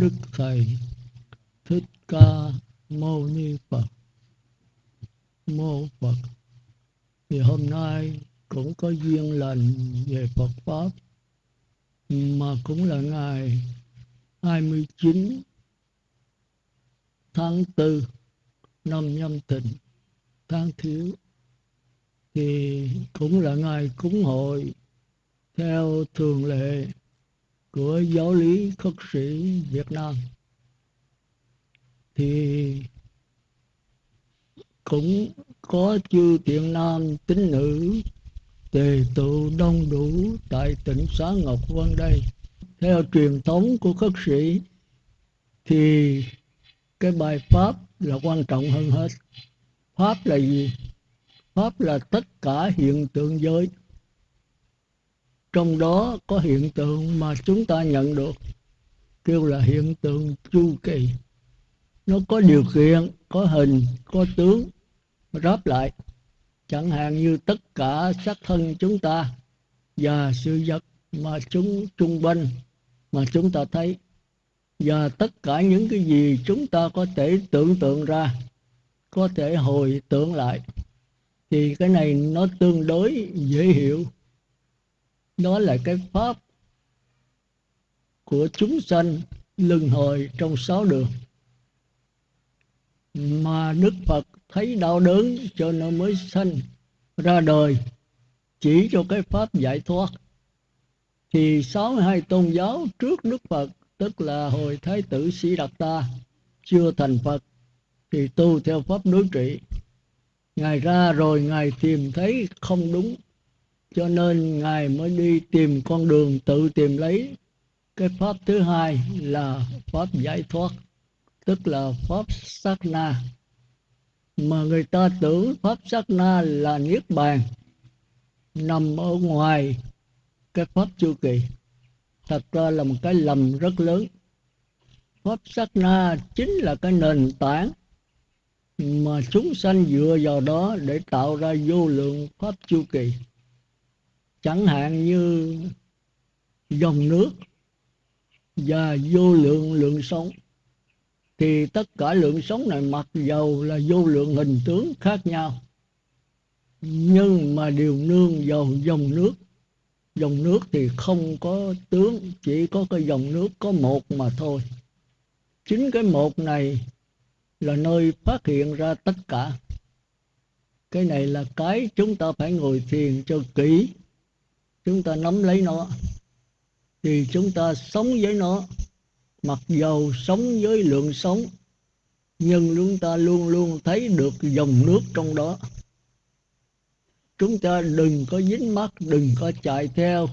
đức thầy thích ca mâu ni phật. Mô phật. Thì hôm nay cũng có duyên lành về Phật Pháp, mà cũng là ngày 29 tháng 4 năm nhâm thịnh tháng thiếu. Thì cũng là ngày cúng hội theo thường lệ của giáo lý khất sĩ Việt Nam thì cũng có chư tiện nam tín nữ, tề tụ đông đủ tại tỉnh xá Ngọc Vân đây. Theo truyền thống của khất sĩ thì cái bài pháp là quan trọng hơn hết. Pháp là gì? Pháp là tất cả hiện tượng giới. Trong đó có hiện tượng mà chúng ta nhận được kêu là hiện tượng chu kỳ. Nó có điều kiện, có hình, có tướng, ráp lại chẳng hạn như tất cả xác thân chúng ta và sự vật mà chúng trung quanh mà chúng ta thấy và tất cả những cái gì chúng ta có thể tưởng tượng ra có thể hồi tưởng lại thì cái này nó tương đối dễ hiểu đó là cái pháp của chúng sanh luân hồi trong sáu đường. Mà Đức Phật thấy đau đớn cho nên mới sanh ra đời. Chỉ cho cái pháp giải thoát. Thì sáu hai tôn giáo trước Đức Phật, tức là hồi Thái tử Sĩ Đạt Ta, chưa thành Phật, thì tu theo pháp đối trị. Ngài ra rồi Ngài tìm thấy không đúng cho nên Ngài mới đi tìm con đường tự tìm lấy. Cái pháp thứ hai là pháp giải thoát, tức là pháp sát na. Mà người ta tưởng pháp sát na là niết bàn, nằm ở ngoài cái pháp chu kỳ. Thật ra là một cái lầm rất lớn. Pháp sát na chính là cái nền tảng mà chúng sanh dựa vào đó để tạo ra vô lượng pháp chu kỳ chẳng hạn như dòng nước và vô lượng lượng sống thì tất cả lượng sống này mặc dầu là vô lượng hình tướng khác nhau, nhưng mà đều nương vào dòng nước. Dòng nước thì không có tướng, chỉ có cái dòng nước có một mà thôi. Chính cái một này là nơi phát hiện ra tất cả. Cái này là cái chúng ta phải ngồi thiền cho kỹ chúng ta nắm lấy nó. Thì chúng ta sống với nó. Mặc dầu sống với lượng sống, nhưng chúng ta luôn luôn thấy được dòng nước trong đó. Chúng ta đừng có dính mắt đừng có chạy theo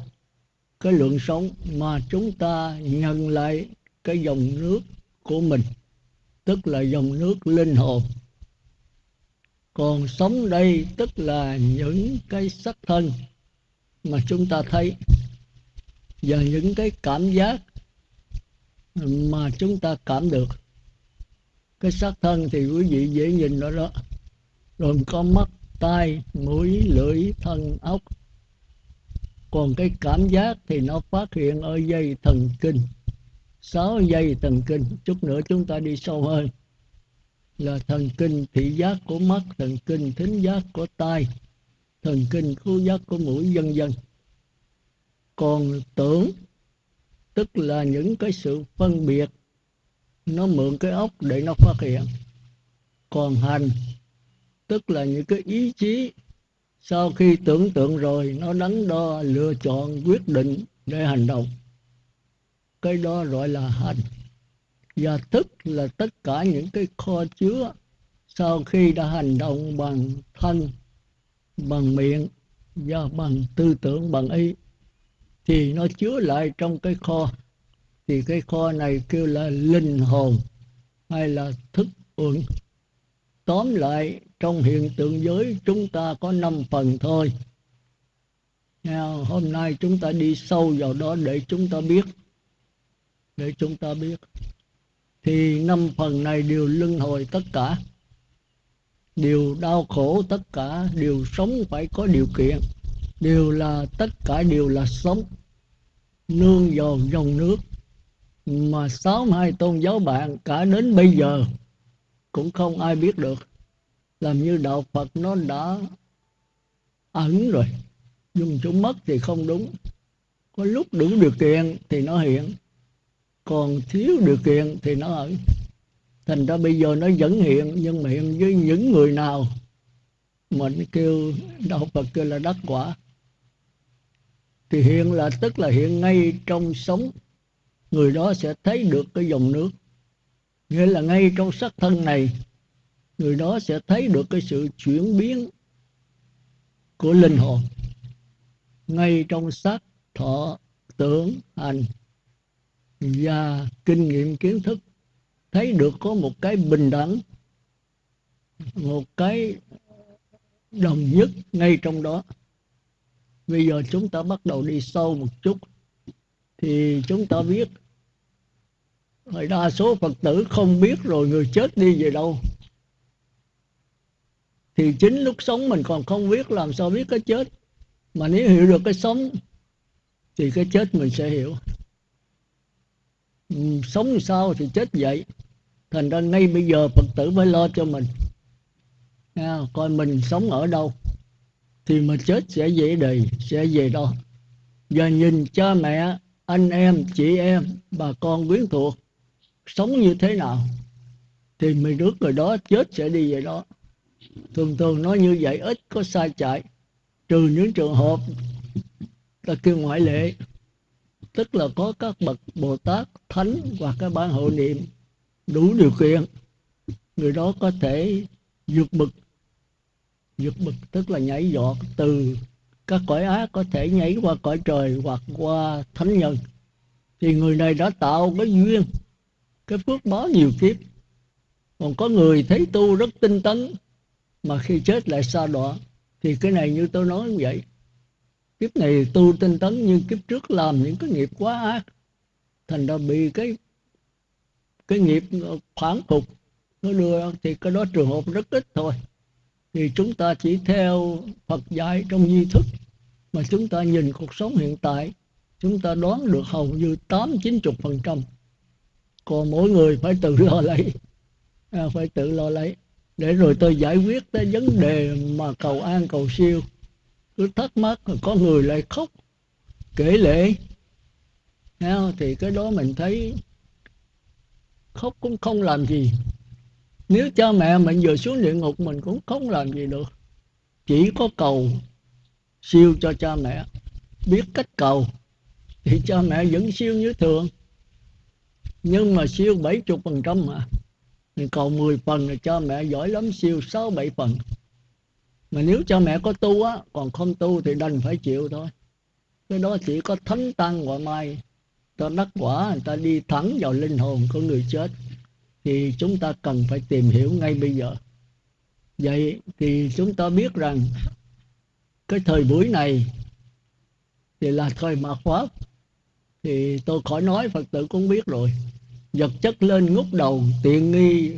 cái lượng sống, mà chúng ta nhận lại cái dòng nước của mình, tức là dòng nước linh hồn. Còn sống đây tức là những cái sắc thân mà chúng ta thấy và những cái cảm giác mà chúng ta cảm được. Cái xác thân thì quý vị dễ nhìn đó đó. Rồi có mắt, tai, mũi, lưỡi, thân ốc còn cái cảm giác thì nó phát hiện ở dây thần kinh. Sáu dây thần kinh. Chút nữa chúng ta đi sâu hơn. Là thần kinh thị giác của mắt, thần kinh thính giác của tai thần kinh khứu giác của mũi vân vân còn tưởng, tức là những cái sự phân biệt, nó mượn cái ốc để nó phát hiện. Còn hành, tức là những cái ý chí, sau khi tưởng tượng rồi, nó đắn đo, lựa chọn, quyết định để hành động. Cái đó gọi là hành. Và thức là tất cả những cái kho chứa, sau khi đã hành động bằng thân bằng miệng và bằng tư tưởng bằng ý, thì nó chứa lại trong cái kho. Thì cái kho này kêu là linh hồn hay là thức uẩn. Tóm lại, trong hiện tượng giới chúng ta có năm phần thôi. Hôm nay chúng ta đi sâu vào đó để chúng ta biết. Để chúng ta biết. Thì năm phần này đều luân hồi tất cả đều đau khổ tất cả đều sống phải có điều kiện. Đều là tất cả đều là sống. Nương vào dòng nước. Mà sáu hai tôn giáo bạn cả đến bây giờ cũng không ai biết được. Làm như đạo Phật nó đã ẩn rồi. Dùng chúng mất thì không đúng. Có lúc đủ điều kiện thì nó hiện. Còn thiếu điều kiện thì nó ẩn thành ra bây giờ nó vẫn hiện, nhưng mà hiện với những người nào mình kêu đạo Phật kêu là đắc quả. Thì hiện là, tức là hiện ngay trong sống, người đó sẽ thấy được cái dòng nước. Nghĩa là ngay trong sắc thân này, người đó sẽ thấy được cái sự chuyển biến của linh hồn. Ngay trong sắc, thọ, tưởng, hành và kinh nghiệm, kiến thức thấy được có một cái bình đẳng, một cái đồng nhất ngay trong đó. Bây giờ chúng ta bắt đầu đi sâu một chút, thì chúng ta biết Hồi đa số Phật tử không biết rồi người chết đi về đâu. Thì chính lúc sống mình còn không biết làm sao biết cái chết. Mà nếu hiểu được cái sống, Thì cái chết mình sẽ hiểu. Ừ, sống sao thì chết vậy Thành ra ngay bây giờ Phật tử phải lo cho mình. À, Coi mình sống ở đâu Thì mà chết sẽ dễ đầy Sẽ về đó. Giờ nhìn cha mẹ Anh em, chị em, bà con quyến thuộc sống như thế nào thì mình rước người đó chết sẽ đi về đó. Thường thường nói như vậy ít có sai chạy. Trừ những trường hợp ta kêu ngoại lệ tức là có các bậc bồ tát thánh hoặc các ban hộ niệm đủ điều kiện, người đó có thể vượt bực. Vượt bực tức là nhảy giọt từ các cõi ác có thể nhảy qua cõi trời hoặc qua thánh nhân. Thì người này đã tạo cái duyên, cái phước báo nhiều kiếp. Còn có người thấy tu rất tinh tấn, mà khi chết lại xa đọa. Thì cái này như tôi nói như vậy. Kiếp này tu tinh tấn nhưng kiếp trước làm những cái nghiệp quá ác, thành ra bị cái cái nghiệp phản phục nó đưa thì cái đó trường hợp rất ít thôi. Thì chúng ta chỉ theo Phật dạy trong di thức. Mà chúng ta nhìn cuộc sống hiện tại chúng ta đoán được hầu như tám chín chục phần trăm. Còn mỗi người phải tự lo lấy. À, phải tự lo lấy. Để rồi tôi giải quyết cái vấn đề mà cầu an cầu siêu. Cứ thắc mắc có người lại khóc kể lệ thì cái đó mình thấy khóc cũng không làm gì. Nếu cha mẹ mình vừa xuống địa ngục, mình cũng không làm gì được. Chỉ có cầu siêu cho cha mẹ. Biết cách cầu, thì cha mẹ vẫn siêu như thường. Nhưng mà siêu 70 phần trăm mà. Mình còn 10 phần thì cha mẹ giỏi lắm, siêu 6 7 phần. Mà nếu cha mẹ có tu á, còn không tu thì đành phải chịu thôi. Cái đó chỉ có thánh tăng gọi mai ta đắc quả, người ta đi thẳng vào linh hồn của người chết. Thì chúng ta cần phải tìm hiểu ngay bây giờ. Vậy thì chúng ta biết rằng cái thời buổi này thì là thời mạt pháp thì tôi khỏi nói, phật tử cũng biết rồi. Vật chất lên ngút đầu, tiện nghi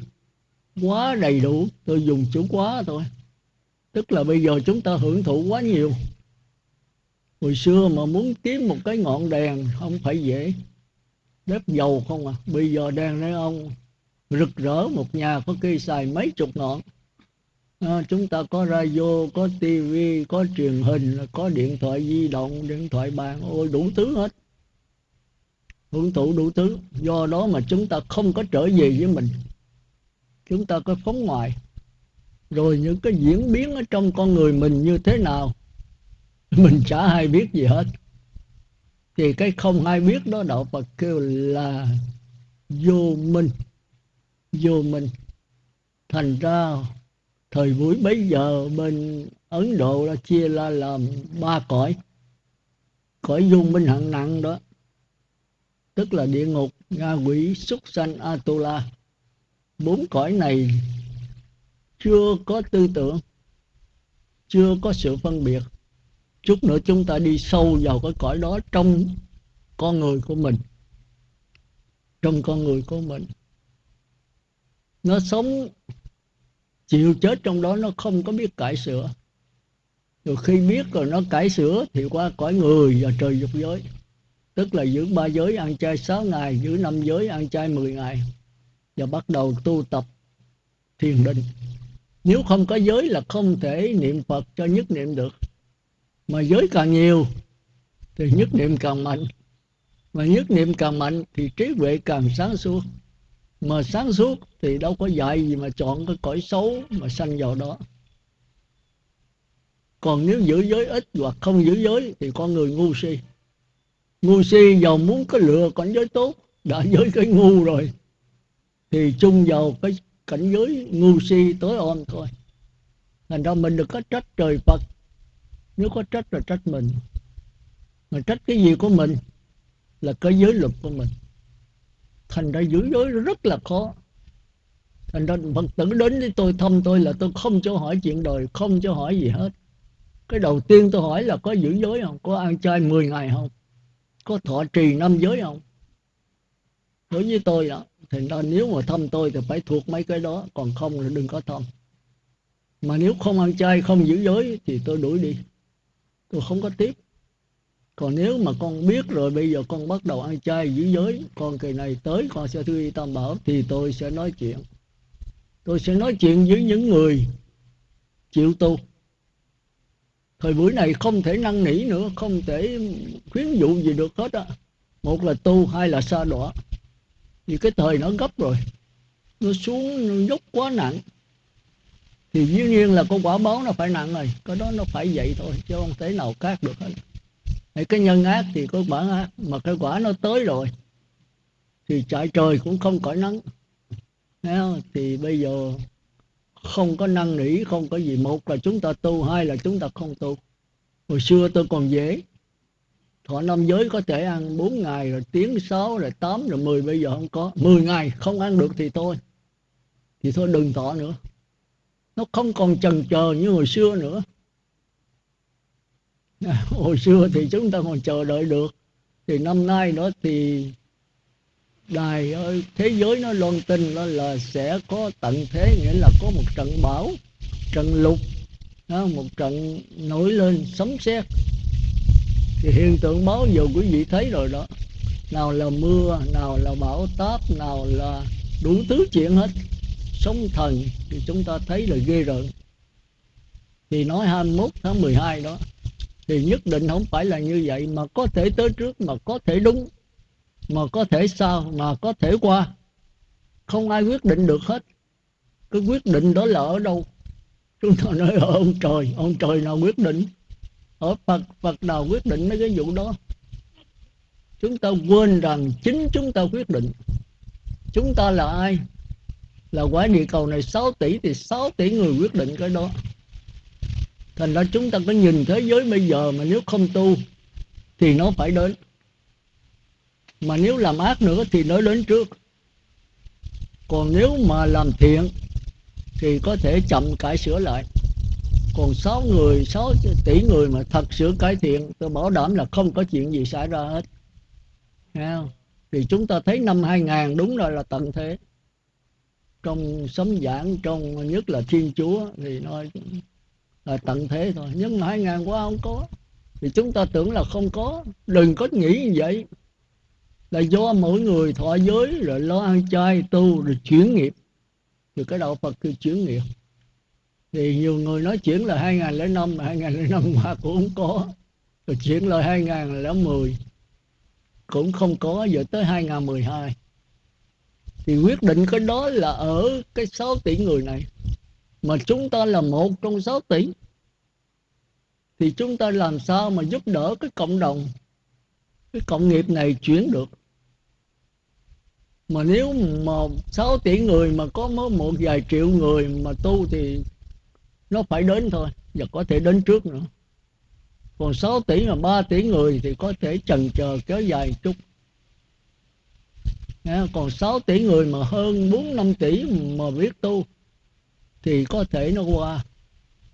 quá đầy đủ. Tôi dùng chữ quá thôi. Tức là bây giờ chúng ta hưởng thụ quá nhiều hồi xưa mà muốn kiếm một cái ngọn đèn không phải dễ. Bếp dầu không à bây giờ đèn này ông rực rỡ một nhà có khi xài mấy chục ngọn. À, chúng ta có radio có tivi có truyền hình có điện thoại di động điện thoại bàn ôi đủ thứ hết. Hưởng thụ đủ thứ do đó mà chúng ta không có trở về với mình. Chúng ta có phóng ngoài rồi những cái diễn biến ở trong con người mình như thế nào? mình chả hay biết gì hết. Thì cái không ai biết đó đạo Phật kêu là vô minh. Vô minh. Thành ra thời buổi bấy giờ bên Ấn Độ đã chia ra làm ba cõi. Cõi vô minh hạng nặng đó. Tức là địa ngục nga quỷ, súc sanh, atula. Bốn cõi này chưa có tư tưởng, chưa có sự phân biệt chút nữa chúng ta đi sâu vào cái cõi đó trong con người của mình. Trong con người của mình. Nó sống, chịu chết trong đó nó không có biết cải sửa. Rồi khi biết rồi nó cải sửa thì qua cõi người và trời dục giới. Tức là giữ ba giới, ăn chay 6 ngày, giữ năm giới, ăn chay 10 ngày và bắt đầu tu tập thiền định. Nếu không có giới là không thể niệm phật cho nhất niệm được mà giới càng nhiều, thì nhất niệm càng mạnh. Mà nhất niệm càng mạnh, thì trí huệ càng sáng suốt. Mà sáng suốt thì đâu có dạy gì mà chọn cái cõi xấu mà sanh vào đó. Còn nếu giữ giới ít hoặc không giữ giới thì con người ngu si. Ngu si giàu muốn có lựa cảnh giới tốt, đã giới cái ngu rồi. Thì chung vào cái cảnh giới ngu si tối om thôi. Thành ra mình được có trách trời phật nếu có trách là trách mình. Mà trách cái gì của mình là cái giới luật của mình. Thành ra giữ giới rất là khó. Thành ra phật tử đến với tôi, thăm tôi là tôi không cho hỏi chuyện đời, không cho hỏi gì hết. Cái đầu tiên tôi hỏi là có giữ giới không? Có ăn chay 10 ngày không? Có thọ trì năm giới không? Đối với tôi đó thì ra nếu mà thăm tôi thì phải thuộc mấy cái đó, còn không là đừng có thăm. Mà nếu không ăn chay, không giữ giới thì tôi đuổi đi tôi không có tiếp còn nếu mà con biết rồi, bây giờ con bắt đầu ăn chay giữ giới, con kỳ này tới, con sẽ thư y tam bảo, thì tôi sẽ nói chuyện. Tôi sẽ nói chuyện với những người chịu tu. Thời buổi này không thể năn nỉ nữa, không thể khuyến dụ gì được hết á. Một là tu, hai là xa đọa. Vì cái thời nó gấp rồi. Nó xuống, nó dốc quá nặng thì dĩ nhiên là có quả báo nó phải nặng rồi, cái đó nó phải vậy thôi, chứ không thể nào khác được hết. Hay cái nhân ác thì có quả ác, mà cái quả nó tới rồi, thì chạy trời cũng không cõi nắng. Không? thì bây giờ không có năn nỉ, không có gì, một là chúng ta tu, hai là chúng ta không tu. Hồi xưa tôi còn dễ, thọ năm giới có thể ăn 4 ngày, rồi tiếng 6 rồi 8 rồi 10 bây giờ không có. 10 ngày không ăn được thì thôi thì thôi đừng thọ nữa nó không còn chần chờ như hồi xưa nữa. Hồi xưa thì chúng ta còn chờ đợi được. Thì năm nay đó thì đài ơi thế giới nó loan tin đó là sẽ có tận thế nghĩa là có một trận bão trận lục đó, một trận nổi lên sấm sét. Thì hiện tượng báo giờ quý vị thấy rồi đó. Nào là mưa nào là bão táp nào là đủ thứ chuyện hết sóng thần thì chúng ta thấy là ghê rợn. Thì nói 21 tháng 12 đó, thì nhất định không phải là như vậy, mà có thể tới trước, mà có thể đúng, mà có thể sao mà có thể qua. Không ai quyết định được hết. Cái quyết định đó là ở đâu? Chúng ta nói ở ông trời ông trời nào quyết định? Ở phật phật nào quyết định mấy cái vụ đó? Chúng ta quên rằng chính chúng ta quyết định. Chúng ta là ai? Là quả địa cầu này 6 tỷ thì 6 tỷ người quyết định cái đó. Thành ra chúng ta có nhìn thế giới bây giờ mà nếu không tu thì nó phải đến. Mà nếu làm ác nữa thì nó đến trước. Còn nếu mà làm thiện thì có thể chậm cải sửa lại. Còn 6 người 6 tỷ người mà thật sự cải thiện, tôi bảo đảm là không có chuyện gì xảy ra hết. Nghe không? thì chúng ta thấy năm 2000 đúng rồi là tận thế trong sấm giảng, trong nhất là thiên chúa, thì nó là tận thế thôi. Nhưng mà hai ngàn qua không có. Thì chúng ta tưởng là không có. Đừng có nghĩ như vậy. Là do mỗi người thọ giới, rồi lo ăn chay, tu, rồi chuyển nghiệp. Thì cái đạo Phật คือ chuyển nghiệp. Thì nhiều người nói chuyển là 2005 lẻ 2005 qua cũng không có. Rồi chuyển là 2010 cũng không có. Giờ tới 2012 thì quyết định cái đó là ở cái 6 tỷ người này. Mà chúng ta là một trong 6 tỷ. Thì chúng ta làm sao mà giúp đỡ cái cộng đồng, cái cộng nghiệp này chuyển được? Mà nếu mà 6 tỷ người mà có mới một vài triệu người mà tu thì nó phải đến thôi, và có thể đến trước nữa. Còn 6 tỷ mà 3 tỷ người thì có thể chần chờ kéo dài chút còn 6 tỷ người mà hơn 4 5 tỷ mà biết tu, thì có thể nó qua.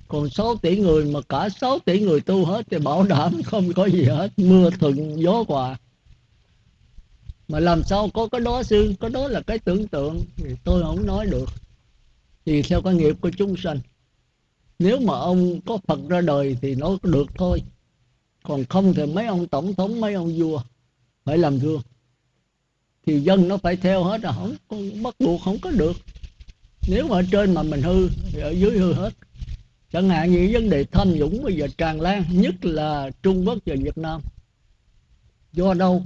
Còn 6 tỷ người mà cả 6 tỷ người tu hết thì bảo đảm không có gì hết, mưa thuận gió hòa. Mà làm sao có cái đó sư có đó là cái tưởng tượng, thì tôi không nói được. Thì theo cái nghiệp của chúng sanh, nếu mà ông có phật ra đời thì nó được thôi. Còn không thì mấy ông tổng thống, mấy ông vua phải làm gương thì dân nó phải theo hết rồi, không bắt buộc không có được. Nếu mà ở trên mà mình hư, thì ở dưới hư hết. Chẳng hạn như vấn đề tham nhũng bây giờ tràn lan, nhất là trung quốc và việt nam. Do đâu?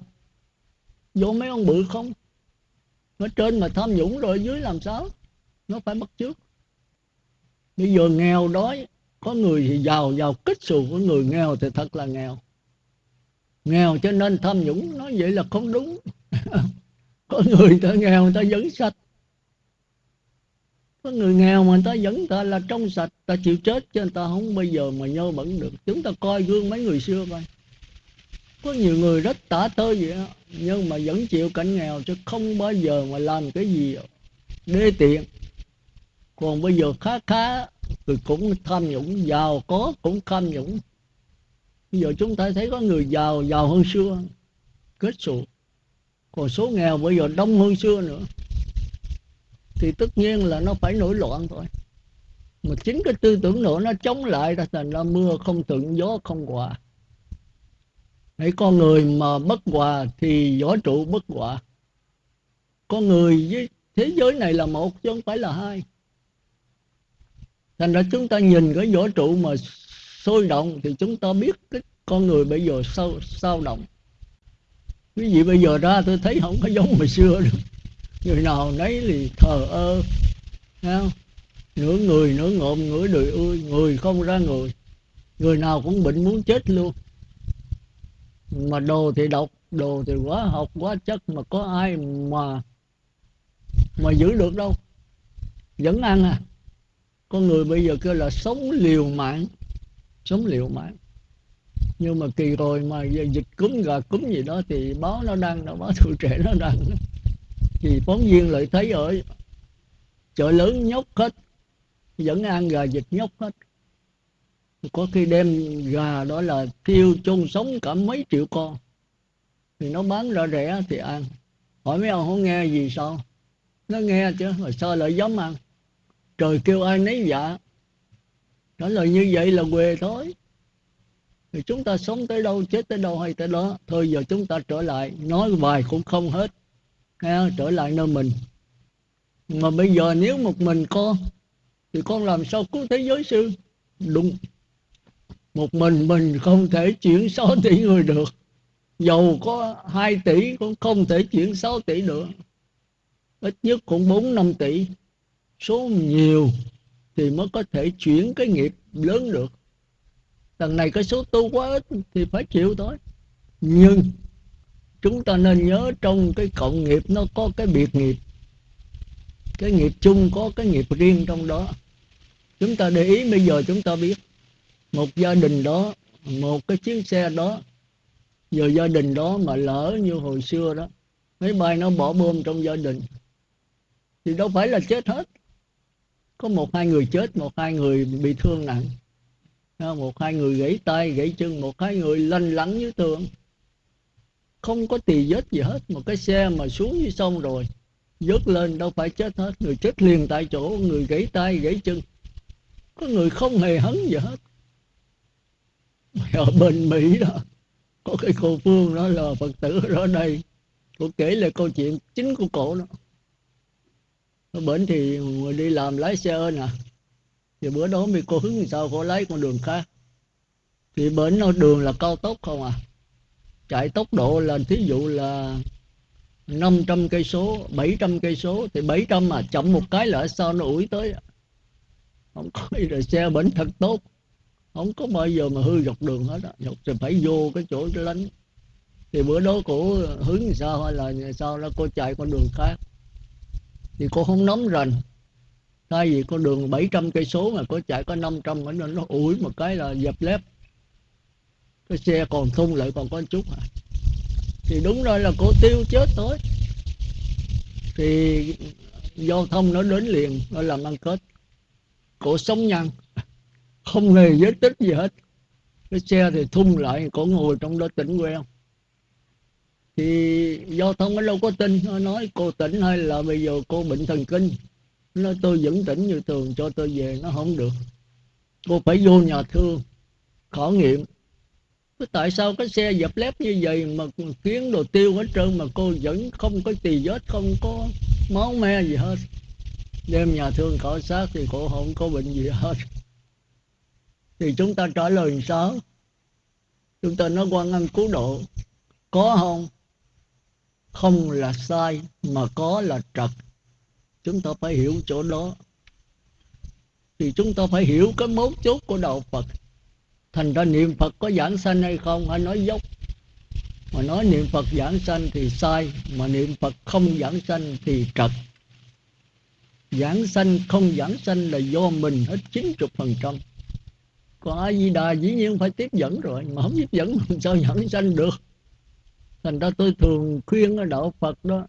Do mấy ông bự không? Ở trên mà tham nhũng rồi ở dưới làm sao? Nó phải bắt trước bây giờ nghèo đói, có người thì giàu giàu kích xù của người nghèo thì thật là nghèo. Nghèo cho nên tham nhũng, nói vậy là không đúng. có người ta nghèo người ta vẫn sạch. Có người nghèo mà người ta vẫn ta là trong sạch ta chịu chết cho người ta không bao giờ mà nhơ bẩn được. Chúng ta coi gương mấy người xưa coi. Có nhiều người rất tả tơi vậy đó, nhưng mà vẫn chịu cảnh nghèo chứ không bao giờ mà làm cái gì. Đê tiện. Còn bây giờ khá khá thì cũng tham nhũng giàu có cũng tham nhũng. Bây giờ chúng ta thấy có người giàu giàu hơn xưa. Kết sụt còn số nghèo bây giờ đông hơn xưa nữa. Thì tất nhiên là nó phải nổi loạn thôi. Mà chính cái tư tưởng nữa nó chống lại ra thành ra mưa không thuận gió không hòa. Hãy con người mà bất hòa thì võ trụ bất hòa. Con người với thế giới này là một chứ không phải là hai. Thành ra chúng ta nhìn cái võ trụ mà sôi động thì chúng ta biết cái con người bây giờ sao sao động quý vị bây giờ ra tôi thấy không có giống hồi xưa được. Người nào nấy thì thờ ơ không? nửa người, nửa ngộm, nửa đời ơi người không ra người. Người nào cũng bệnh muốn chết luôn. Mà đồ thì độc, đồ thì quá học, quá chất, mà có ai mà mà giữ được đâu. Vẫn ăn à. Con người bây giờ kêu là sống liều mạng, sống liều mạng nhưng mà kỳ rồi mà dịch cúm gà cúm gì đó thì báo nó đăng nó báo tuổi trẻ nó đăng thì phóng viên lại thấy ở chợ lớn nhóc hết, vẫn ăn gà dịch nhóc hết. Có khi đem gà đó là thiêu chôn sống cả mấy triệu con. Thì nó bán ra rẻ thì ăn. Hỏi mấy ông không nghe gì sao? Nó nghe chứ, mà sao lại dám ăn? Trời kêu ai nấy dạ. Trả lời như vậy là quê thôi thì chúng ta sống tới đâu chết tới đâu hay tới đó. Thôi giờ chúng ta trở lại. Nói vài cũng không hết. Ha, trở lại nơi mình. Mà bây giờ nếu một mình con thì con làm sao cứu thế giới sư? Đúng. Một mình mình không thể chuyển 6 tỷ người được. Dầu có 2 tỷ cũng không thể chuyển 6 tỷ được ít nhất cũng 4 5 tỷ. Số nhiều thì mới có thể chuyển cái nghiệp lớn được lần này cái số tu quá ít thì phải chịu thôi. Nhưng chúng ta nên nhớ trong cái cộng nghiệp nó có cái biệt nghiệp. Cái nghiệp chung có cái nghiệp riêng trong đó. Chúng ta để ý bây giờ chúng ta biết, một gia đình đó, một cái chiếc xe đó giờ gia đình đó mà lỡ như hồi xưa đó máy bay nó bỏ bom trong gia đình, thì đâu phải là chết hết. Có một hai người chết, một hai người bị thương nặng một hai người gãy tay, gãy chân, một hai người lanh lắng dưới tường? Không có tỳ vết gì hết, một cái xe mà xuống dưới sông rồi. Vớt lên đâu phải chết hết, người chết liền tại chỗ, người gãy tay, gãy chân. Có người không hề hấn gì hết. Ở bên mỹ đó, có cái cô phương đó là phật tử ở đây. Cô kể lại câu chuyện chính của cổ đó. Ở bển thì đi làm lái xe ơn à thì bữa đó mình cô hướng thì sao? Cô lấy con đường khác. Thì bến nó đường là cao tốc không à? Chạy tốc độ là thí dụ là 500 cây số 700 cây số, thì 700 mà chậm một cái là sao nó ủi tới à? không có gì là xe bến thật tốt. Không có bao giờ mà hư dọc đường hết á. Dọc thì phải vô cái chỗ lánh. Thì bữa đó cổ hướng sao? Hay là sao? Đó cô chạy con đường khác. Thì cô không nắm rành thay vì con đường 700 cây số mà có chạy có 500 nên nó ủi một cái là dập lép. Cái xe còn thung lại còn có chút à. Thì đúng rồi là cô tiêu chết thôi. Thì giao thông nó đến liền, nó làm ăn kết cổ sống nhăn không hề vết tích gì hết. Cái xe thì thung lại, cổ ngồi trong đó tỉnh quen thì giao thông nó đâu có tin, nó nói cô tỉnh hay là bây giờ cô bệnh thần kinh nó tôi vẫn tỉnh như thường, cho tôi về nó không được. Cô phải vô nhà thương, khảo nghiệm. Tại sao cái xe dập lép như vậy mà kiến đồ tiêu hết trơn mà cô vẫn không có tì vết, không có máu me gì hết? Đêm nhà thương khảo sát thì cô không có bệnh gì hết. Thì chúng ta trả lời sao? Chúng ta nói quan ăn cứu độ. Có không? Không là sai, mà có là trật chúng ta phải hiểu chỗ đó. Thì chúng ta phải hiểu cái mấu chốt của đạo Phật. Thành ra niệm Phật có giảng sanh hay không? Hay nói dốc? Mà nói niệm Phật giảng sanh thì sai, mà niệm Phật không giảng sanh thì trật. Giảng sanh không giảng sanh là do mình hết 90% còn A Di Đà dĩ nhiên phải tiếp dẫn rồi, mà không tiếp dẫn làm sao giảng sanh được? Thành ra tôi thường khuyên ở đạo Phật đó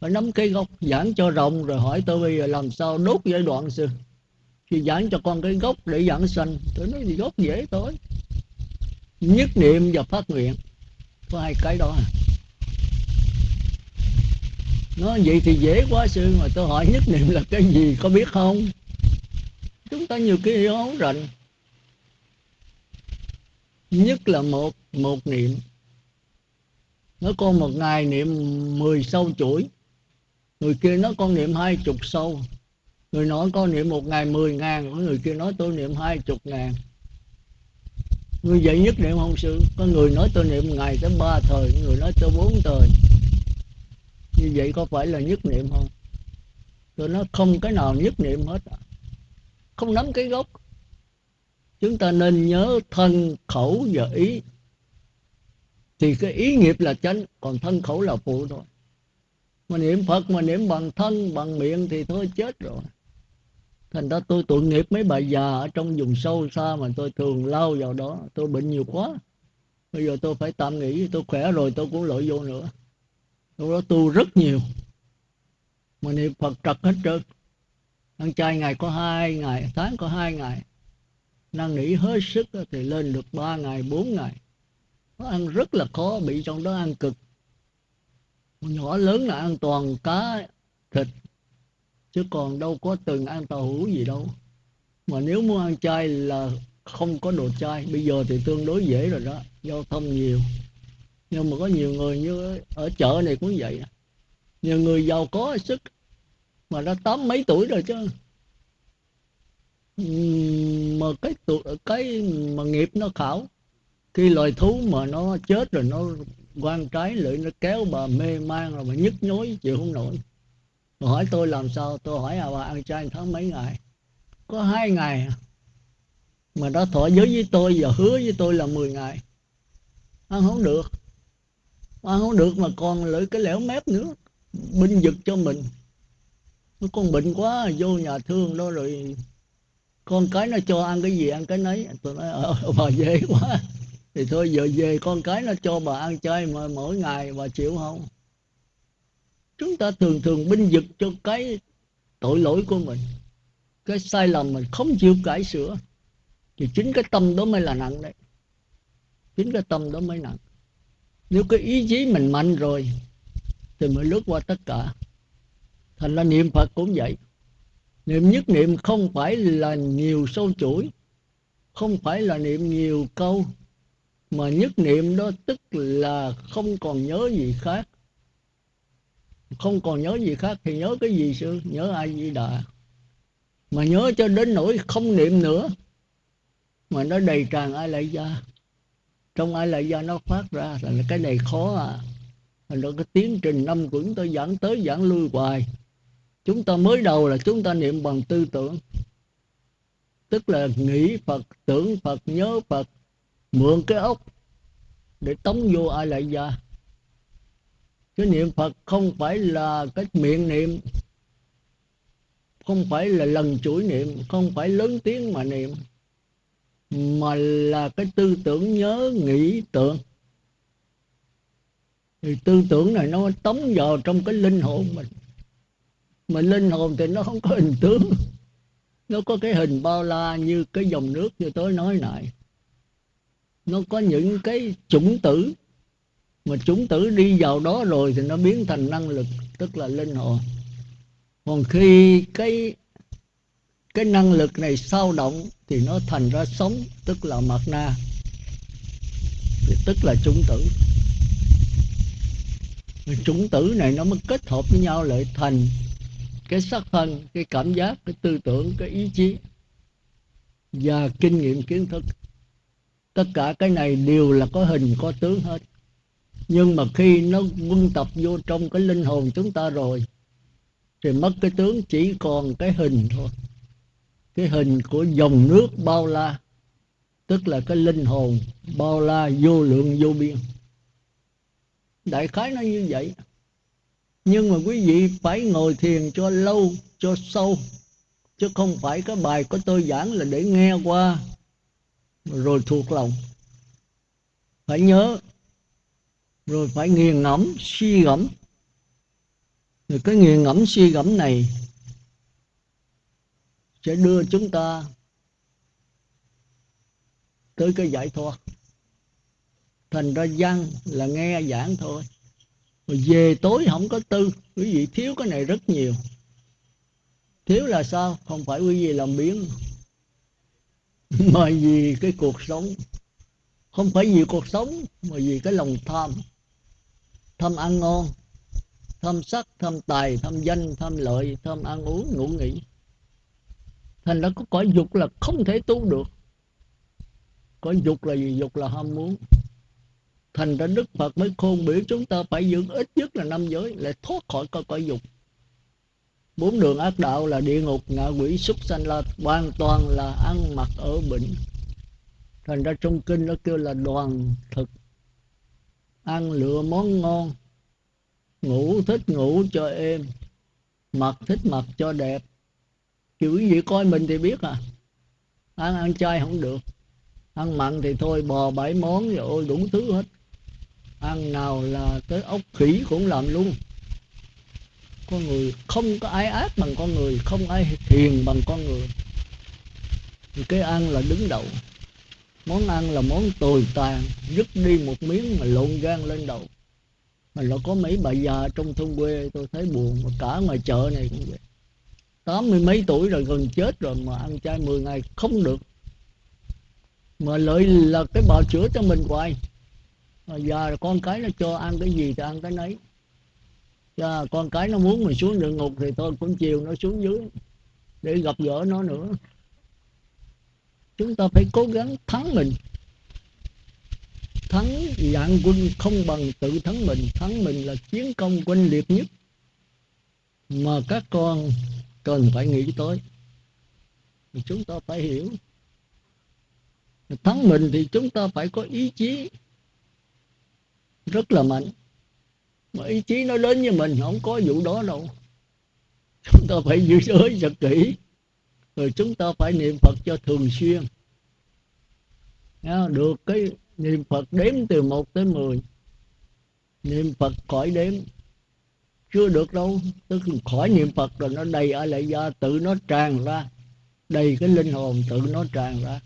phải nắm cây gốc, giảng cho rộng rồi hỏi tôi bây giờ làm sao đốt giai đoạn sư? Thì giảng cho con cái gốc để giảng sanh. Tôi nói thì gốc dễ thôi. Nhất niệm và phát nguyện. Có hai cái đó à? Nó vậy thì dễ quá sư, mà tôi hỏi nhất niệm là cái gì, có biết không? Chúng ta nhiều khi không rành. Nhất là một một niệm. Nó con một ngày niệm 10 sâu chuỗi người kia nói con niệm hai chục sâu. Người nói con niệm một ngày mười ngàn, người kia nói tôi niệm hai chục ngàn. Người vậy nhất niệm không sư? Có người nói tôi niệm ngày tới ba thời, người nói tôi bốn thời. Như vậy có phải là nhất niệm không? Tôi nói không cái nào nhất niệm hết à. không nắm cái gốc. Chúng ta nên nhớ thân khẩu và ý. Thì cái ý nghiệp là chánh, còn thân khẩu là phụ thôi mà niệm phật mà niệm bằng thân, bằng miệng thì thôi chết rồi. Thành ra tôi tội nghiệp mấy bà già ở trong vùng sâu xa mà tôi thường lao vào đó. Tôi bệnh nhiều quá. Bây giờ tôi phải tạm nghỉ, tôi khỏe rồi, tôi cũng lội vô nữa. Lúc đó tu rất nhiều. Mà niệm phật trật hết trơn. Ăn chay ngày có hai ngày, tháng có hai ngày. Năng nỉ hết sức thì lên được ba ngày, bốn ngày. Nó ăn rất là khó, bị trong đó ăn cực nhỏ lớn là ăn toàn cá thịt, chứ còn đâu có từng ăn tàu hũ gì đâu. Mà nếu muốn ăn chay là không có đồ chay. Bây giờ thì tương đối dễ rồi đó, giao thông nhiều. Nhưng mà có nhiều người như ở chợ này cũng vậy à. nhiều người giàu có sức, mà đã tám mấy tuổi rồi chứ. Mà cái tuổi cái mà nghiệp nó khảo khi loài thú mà nó chết rồi nó quan trái lưỡi nó kéo bà mê man rồi mà nhức nhối, chịu không nổi. Bà hỏi tôi làm sao? Tôi hỏi à bà ăn chay tháng mấy ngày? Có hai ngày. Mà đã thọ giới với tôi và hứa với tôi là 10 ngày. Ăn không được. Ăn không được mà còn lưỡi cái lẻo mép nữa, binh giật cho mình. Nó con bệnh quá, vô nhà thương đó rồi. Con cái nó cho ăn cái gì ăn cái nấy. Tôi nói ờ bà dễ quá thì thôi, giờ về con cái nó cho bà ăn chơi mà mỗi ngày bà chịu không? Chúng ta thường thường binh vực cho cái tội lỗi của mình, cái sai lầm mình không chịu cải sửa. Thì chính cái tâm đó mới là nặng đấy. Chính cái tâm đó mới nặng. Nếu cái ý chí mình mạnh rồi, thì mới lướt qua tất cả. Thành ra niệm phật cũng vậy. Niệm nhất niệm không phải là nhiều sâu chuỗi, không phải là niệm nhiều câu mà nhất niệm đó tức là không còn nhớ gì khác. Không còn nhớ gì khác thì nhớ cái gì sư? Nhớ ai di đà mà nhớ cho đến nỗi không niệm nữa, mà nó đầy tràn ai lại ra trong ai lại ra nó phát ra là cái này khó à. Thành ra cái tiến trình năm của chúng tôi giảng tới giảng lui hoài. Chúng ta mới đầu là chúng ta niệm bằng tư tưởng. Tức là nghĩ phật, tưởng phật, nhớ phật mượn cái ốc để tống vô ai lại già. cái niệm phật không phải là cái miệng niệm, không phải là lần chuỗi niệm, không phải lớn tiếng mà niệm, mà là cái tư tưởng nhớ, nghĩ, tưởng. Thì tư tưởng này nó tống vào trong cái linh hồn mình. Mà linh hồn thì nó không có hình tướng, nó có cái hình bao la như cái dòng nước như tôi nói lại nó có những cái chủng tử. Mà chủng tử đi vào đó rồi thì nó biến thành năng lực, tức là linh hồn. Còn khi cái cái năng lực này sao động thì nó thành ra sống, tức là mặt na. Thì tức là chủng tử. Chủng tử này nó mới kết hợp với nhau lại thành cái sắc thân, cái cảm giác, cái tư tưởng, cái ý chí và kinh nghiệm kiến thức tất cả cái này đều là có hình, có tướng hết. Nhưng mà khi nó quân tập vô trong cái linh hồn chúng ta rồi, thì mất cái tướng chỉ còn cái hình thôi. Cái hình của dòng nước bao la, tức là cái linh hồn bao la vô lượng vô biên. Đại khái nó như vậy. Nhưng mà quý vị phải ngồi thiền cho lâu, cho sâu, chứ không phải cái bài của tôi giảng là để nghe qua rồi thuộc lòng. Phải nhớ. Rồi phải nghiền ngẫm, suy gẫm rồi cái nghiền ngẫm, suy gẫm này sẽ đưa chúng ta tới cái giải thoát. Thành ra văn là nghe giảng thôi. Rồi về tối không có tư. Quý vị thiếu cái này rất nhiều. Thiếu là sao? Không phải quý vị làm biến mà vì cái cuộc sống, không phải vì cuộc sống, mà vì cái lòng tham. Tham ăn ngon, tham sắc, tham tài, tham danh, tham lợi, tham ăn uống, ngủ nghỉ. Thành ra có cõi dục là không thể tu được. Cõi dục là gì? Dục là ham muốn. Thành ra đức phật mới khôn biểu chúng ta phải giữ ít nhất là năm giới, lại thoát khỏi cõi dục bốn đường ác đạo là địa ngục, ngạ quỷ, súc sanh là hoàn toàn là ăn mặc ở bệnh. Thành ra trong kinh nó kêu là đoàn thực. Ăn lựa món ngon, ngủ thích ngủ cho êm, mặc thích mặc cho đẹp. Kiểu gì coi mình thì biết à. Ăn ăn chay không được. Ăn mặn thì thôi, bò bảy món rồi ôi đủ thứ hết. Ăn nào là tới ốc khỉ cũng làm luôn con người, không có ai ác bằng con người, không ai thiền bằng con người. Thì cái ăn là đứng đầu. Món ăn là món tồi tàn dứt đi một miếng mà lộn gan lên đầu. Mà nó có mấy bà già trong thôn quê, tôi thấy buồn, mà cả ngoài chợ này cũng vậy. Tám mươi mấy tuổi rồi gần chết rồi mà ăn chay 10 ngày không được. Mà lợi là cái bào chữa cho mình hoài. Mà giờ con cái nó cho ăn cái gì thì ăn cái nấy cho con cái nó muốn mình xuống địa ngục thì tôi cũng chiều nó xuống dưới để gặp gỡ nó nữa. Chúng ta phải cố gắng thắng mình. Thắng dạng quân không bằng tự thắng mình. Thắng mình là chiến công quân liệt nhất mà các con cần phải nghĩ tới. Thì chúng ta phải hiểu. Thắng mình thì chúng ta phải có ý chí rất là mạnh mà ý chí nó đến với mình, không có vụ đó đâu. Chúng ta phải giữ giới thật kỹ. Rồi chúng ta phải niệm phật cho thường xuyên. Được cái niệm phật đếm từ 1 tới 10 niệm phật khỏi đếm. Chưa được đâu. Tức khỏi niệm phật rồi nó đầy ở lại do tự nó tràn ra. Đầy cái linh hồn tự nó tràn ra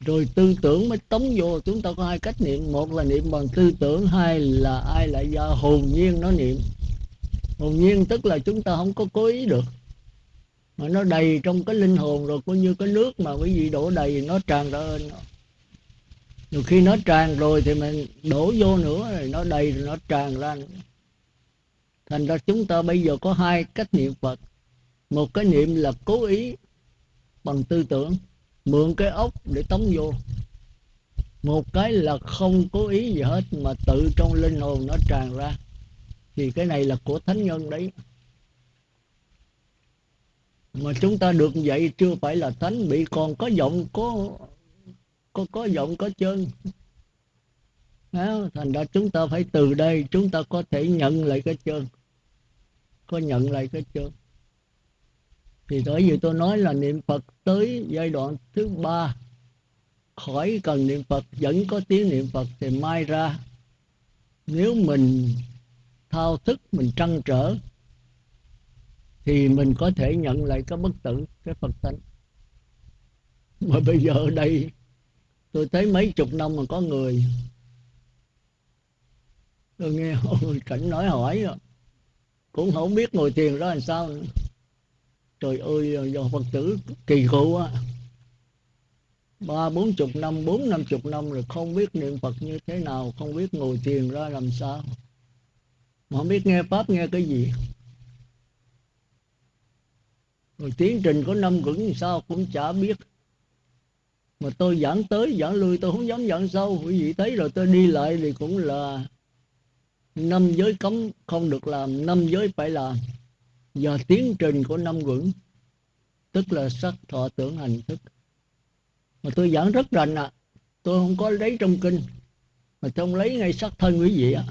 rồi tư tưởng mới tống vô. Chúng ta có hai cách niệm. Một là niệm bằng tư tưởng, hai là ai lại do. Hồn nhiên nó niệm. Hồn nhiên tức là chúng ta không có cố ý được. Mà nó đầy trong cái linh hồn rồi, coi như cái nước mà quý vị đổ đầy, nó tràn ra ơn rồi khi nó tràn rồi thì mình đổ vô nữa, rồi nó đầy, rồi nó tràn ra nữa. thành ra chúng ta bây giờ có hai cách niệm phật. Một cái niệm là cố ý bằng tư tưởng mượn cái ốc để tống vô. Một cái là không cố ý gì hết mà tự trong linh hồn nó tràn ra. Thì cái này là của thánh nhân đấy. Mà chúng ta được vậy chưa phải là thánh bị còn có giọng có có có giọng có chân. À, thành ra chúng ta phải từ đây chúng ta có thể nhận lại cái chân. Có nhận lại cái chân thì bởi vì tôi nói là niệm phật tới giai đoạn thứ ba, khỏi cần niệm phật, vẫn có tiếng niệm phật thì mai ra. Nếu mình thao thức, mình trăn trở, thì mình có thể nhận lại cái bất tử, cái phật tánh mà bây giờ ở đây, tôi thấy mấy chục năm mà có người, tôi nghe cảnh nói hỏi rồi cũng không biết ngồi thiền đó làm sao nữa trời ơi, do phật tử kỳ cựu á ba, bốn chục năm, bốn, năm chục năm rồi không biết niệm phật như thế nào, không biết ngồi thiền ra làm sao. Mà không biết nghe pháp nghe cái gì. Rồi tiến trình có năm vững sao cũng chả biết. Mà tôi giảng tới, giảng lui, tôi không dám giảng sâu. Quý vị thấy rồi, tôi đi lại thì cũng là năm giới cấm không được làm, năm giới phải làm và tiến trình của năm quẩn tức là sắc thọ tưởng hành thức. Mà tôi giảng rất rành ạ. À. tôi không có lấy trong kinh, mà tôi không lấy ngay sắc thân quý vị ạ.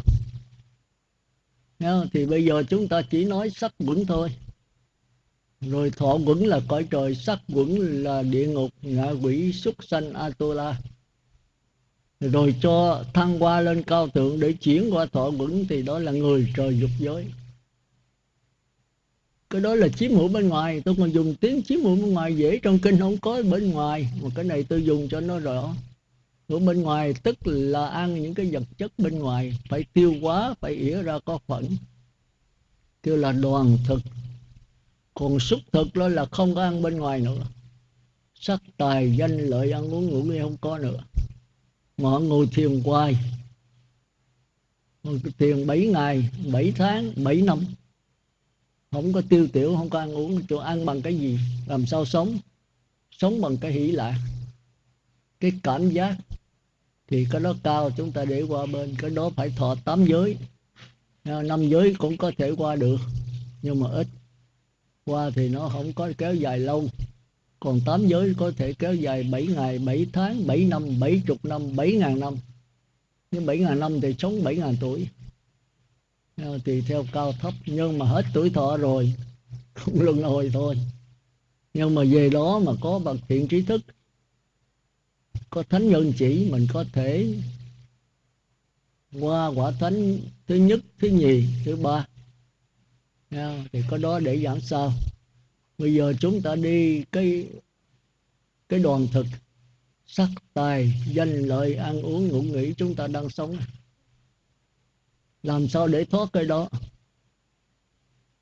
À. thì bây giờ chúng ta chỉ nói sắc quẩn thôi. Rồi thọ quẩn là cõi trời, sắc quẩn là địa ngục, ngạ quỷ, súc sanh, atula. Rồi cho thăng qua lên cao thượng để chuyển qua thọ quẩn thì đó là người trời dục giới cái đó là chiếm hữu bên ngoài. Tôi còn dùng tiếng chiếm hữu bên ngoài dễ trong kinh không có bên ngoài. Mà cái này tôi dùng cho nó rõ. Ở bên ngoài tức là ăn những cái vật chất bên ngoài. Phải tiêu hóa, phải ỉa ra có phận kêu là đoàn thực. Còn xúc thực đó là không có ăn bên ngoài nữa. Sắc tài, danh, lợi, ăn uống, ngủ nghỉ không có nữa. Mà họ ngồi thiền hoài. Ngồi thiền 7 ngày 7 tháng 7 năm không có tiêu tiểu, không có ăn uống, chỗ ăn bằng cái gì? Làm sao sống? Sống bằng cái hỷ lạc. Cái cảm giác thì cái đó cao, chúng ta để qua bên, cái đó phải thọ tám giới. À, năm giới cũng có thể qua được, nhưng mà ít. Qua thì nó không có kéo dài lâu. Còn tám giới có thể kéo dài 7 ngày 7 tháng 7 năm 70 năm 7 ngàn năm. Nhưng 7 ngàn năm thì sống 7 ngàn tuổi. Ờ, thì theo cao thấp, nhưng mà hết tuổi thọ rồi cũng luân hồi thôi. Nhưng mà về đó mà có bậc thiện trí thức, có thánh nhân chỉ, mình có thể qua quả thánh thứ nhất, thứ nhì, thứ ba. Thì có đó để giảng sao bây giờ chúng ta đi cái cái đoàn thực, sắc tài, danh lợi, ăn uống, ngủ nghỉ, chúng ta đang sống làm sao để thoát cái đó?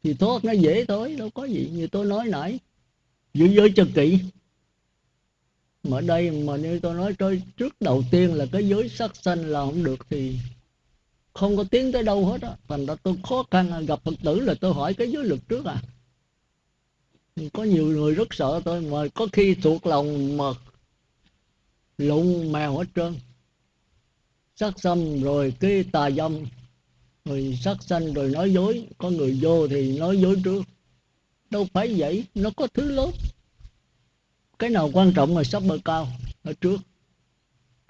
Thì thoát nó dễ thôi, đâu có gì như tôi nói nãy. Giữ giới cho kỹ. Mà đây mà như tôi nói, tôi trước đầu tiên là cái giới sắc sanh là không được thì không có tiến tới đâu hết á. Thành ra tôi khó khăn gặp phật tử là tôi hỏi cái giới luật trước à. Có nhiều người rất sợ tôi, mà có khi thuộc lòng mà lụng mèo hết trơn. Sắc xâm rồi cái tà dâm rồi sát sanh rồi nói dối, có người vô thì nói dối trước. Đâu phải vậy, nó có thứ lớn. Cái nào quan trọng là sắp bơ cao ở trước.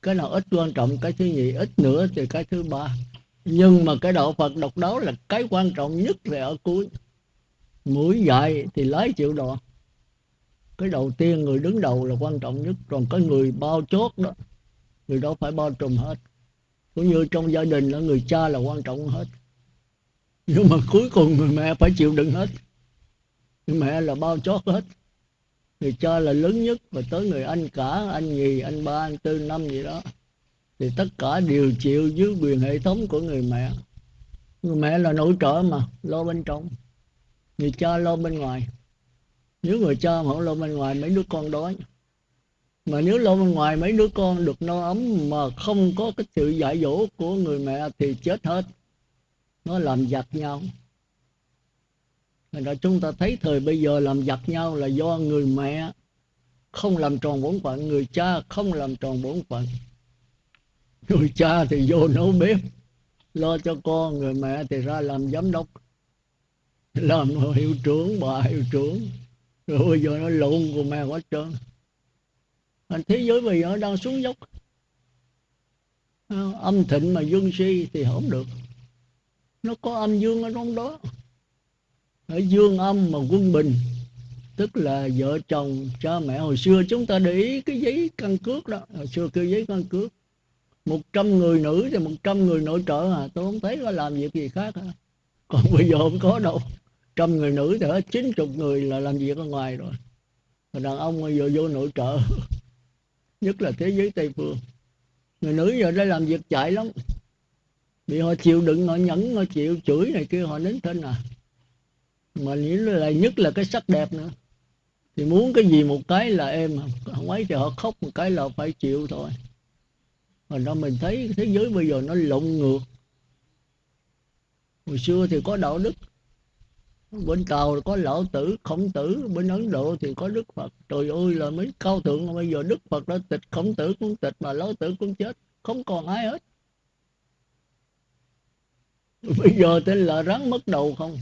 Cái nào ít quan trọng, cái thứ nhì, ít nữa thì cái thứ ba. Nhưng mà cái đạo phật độc đáo là cái quan trọng nhất là ở cuối. Mũi dạy thì lái chịu đòn cái đầu tiên người đứng đầu là quan trọng nhất. Còn cái người bao chốt đó, người đó phải bao trùm hết cũng như trong gia đình là người cha là quan trọng hết. Nhưng mà cuối cùng người mẹ phải chịu đựng hết. Người mẹ là bao chót hết. Người cha là lớn nhất và tới người anh cả, anh nhì, anh ba, anh tư, năm gì đó. Thì tất cả đều chịu dưới quyền hệ thống của người mẹ. Người mẹ là nội trợ mà, lo bên trong. Người cha lo bên ngoài. Nếu người cha mà không lo bên ngoài, mấy đứa con đói mà nếu lâu bên ngoài mấy đứa con được no ấm mà không có cái sự dạy dỗ của người mẹ thì chết hết nó làm giặc nhau Thành ra chúng ta thấy thời bây giờ làm giặc nhau là do người mẹ không làm tròn bổn phận, người cha không làm tròn bổn phận. Người cha thì vô nấu bếp, lo cho con, người mẹ thì ra làm giám đốc, làm hiệu trưởng, bà hiệu trưởng. Rồi bây giờ nó lộn của mẹ quá trơn thế giới bây giờ đang xuống dốc. Ờ, âm thịnh mà dương si thì không được. Nó có âm dương ở trong đó. Ở dương âm mà quân bình, tức là vợ chồng, cha mẹ. Hồi xưa chúng ta để ý cái giấy căn cước đó. Hồi xưa kêu giấy căn cước. Một trăm người nữ thì một trăm người nội trợ à. Tôi không thấy có làm việc gì khác à. còn bây giờ không có đâu. Trăm người nữ thì hết. Chín chục người là làm việc ở ngoài rồi. Đàn ông bây giờ vô nội trợ nhất là thế giới tây phương. Người nữ giờ đây làm việc chạy lắm. Bị họ chịu đựng, họ nhẫn, họ chịu chửi này kia, họ nín thân à. Mà những là nhất là cái sắc đẹp nữa. Thì muốn cái gì một cái là em không ấy thì họ khóc, một cái là phải chịu thôi. Mà đó mình thấy thế giới bây giờ nó lộn ngược. Hồi xưa thì có đạo đức bên tàu có lão tử, khổng tử, bên ấn độ thì có đức phật. Trời ơi, là mấy cao thượng bây giờ đức phật đã tịch, khổng tử cũng tịch mà lão tử cũng chết. Không còn ai hết. Bây giờ tên là rắn mất đầu không?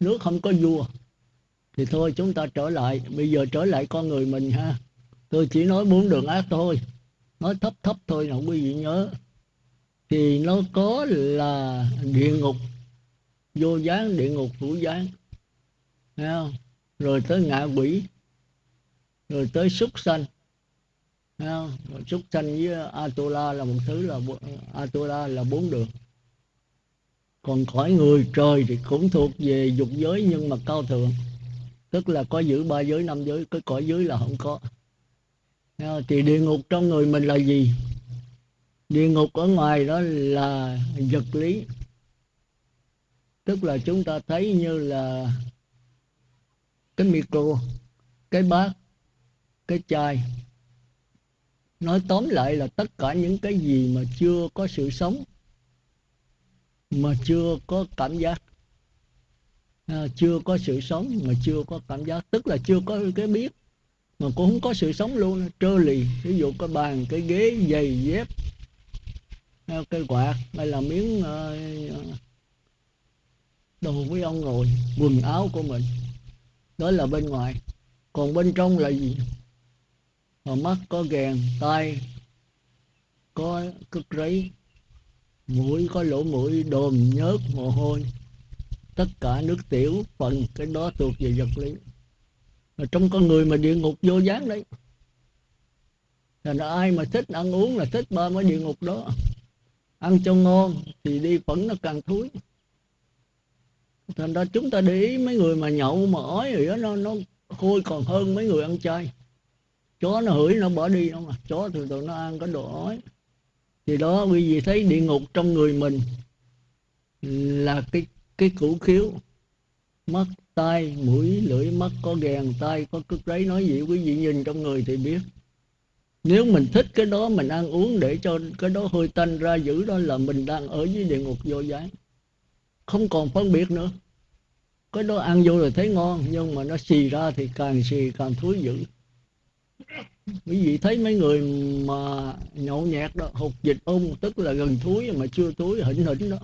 Nước không có vua. Thì thôi, chúng ta trở lại. Bây giờ trở lại con người mình ha. Tôi chỉ nói bốn đường ác thôi. Nói thấp thấp thôi nào quý vị nhớ. Thì nó có là địa ngục vô gián, địa ngục hữu gián. Thấy không? rồi tới ngạ quỷ. Rồi tới súc sanh. Thấy không? Rồi súc sanh với Atula là một thứ là Atula là bốn đường. Còn khỏi người trời thì cũng thuộc về dục giới nhưng mà cao thượng. Tức là có giữ ba giới, năm giới, cái cõi dưới là không có. Thì địa ngục trong người mình là gì? Địa ngục ở ngoài đó là vật lý tức là chúng ta thấy như là cái micro cái bát cái chai. Nói tóm lại là tất cả những cái gì mà chưa có sự sống mà chưa có cảm giác à, chưa có sự sống mà chưa có cảm giác. Tức là chưa có cái biết mà cũng không có sự sống luôn. Trơ lì ví dụ cái bàn cái ghế giày dép à, cái quạt hay là miếng uh, đồ với ông ngồi, quần áo của mình, đó là bên ngoài. Còn bên trong là gì? Mà mắt có ghèn tay có cất rấy, mũi có lỗ mũi, đồm nhớt mồ hôi. Tất cả nước tiểu, phần cái đó thuộc về vật lý. Mà trong con người mà địa ngục vô dáng đấy. Là ai mà thích ăn uống là thích ba mấy địa ngục đó. Ăn cho ngon thì đi phẫn nó càng thúi thành ra chúng ta để ý mấy người mà nhậu mà ói rồi đó, nó nó khôi còn hơn mấy người ăn chay. Chó nó hửi, nó bỏ đi không mà chó thường thường nó ăn có đồ ói. Thì đó, quý vị thấy địa ngục trong người mình là cái cái củ khiếu. Mắt, tai, mũi, lưỡi, mắt, có gèn tai, có cứt đấy nói gì quý vị nhìn trong người thì biết. Nếu mình thích cái đó, mình ăn uống để cho cái đó hơi tanh ra, giữ đó là mình đang ở dưới địa ngục vô gián không còn phân biệt nữa. Cái đó ăn vô rồi thấy ngon, nhưng mà nó xì ra thì càng xì càng thúi dữ. Quý vị thấy mấy người mà nhậu nhẹt đó, hột dịch ung tức là gần thúi mà chưa thúi, hỉnh hỉnh đó.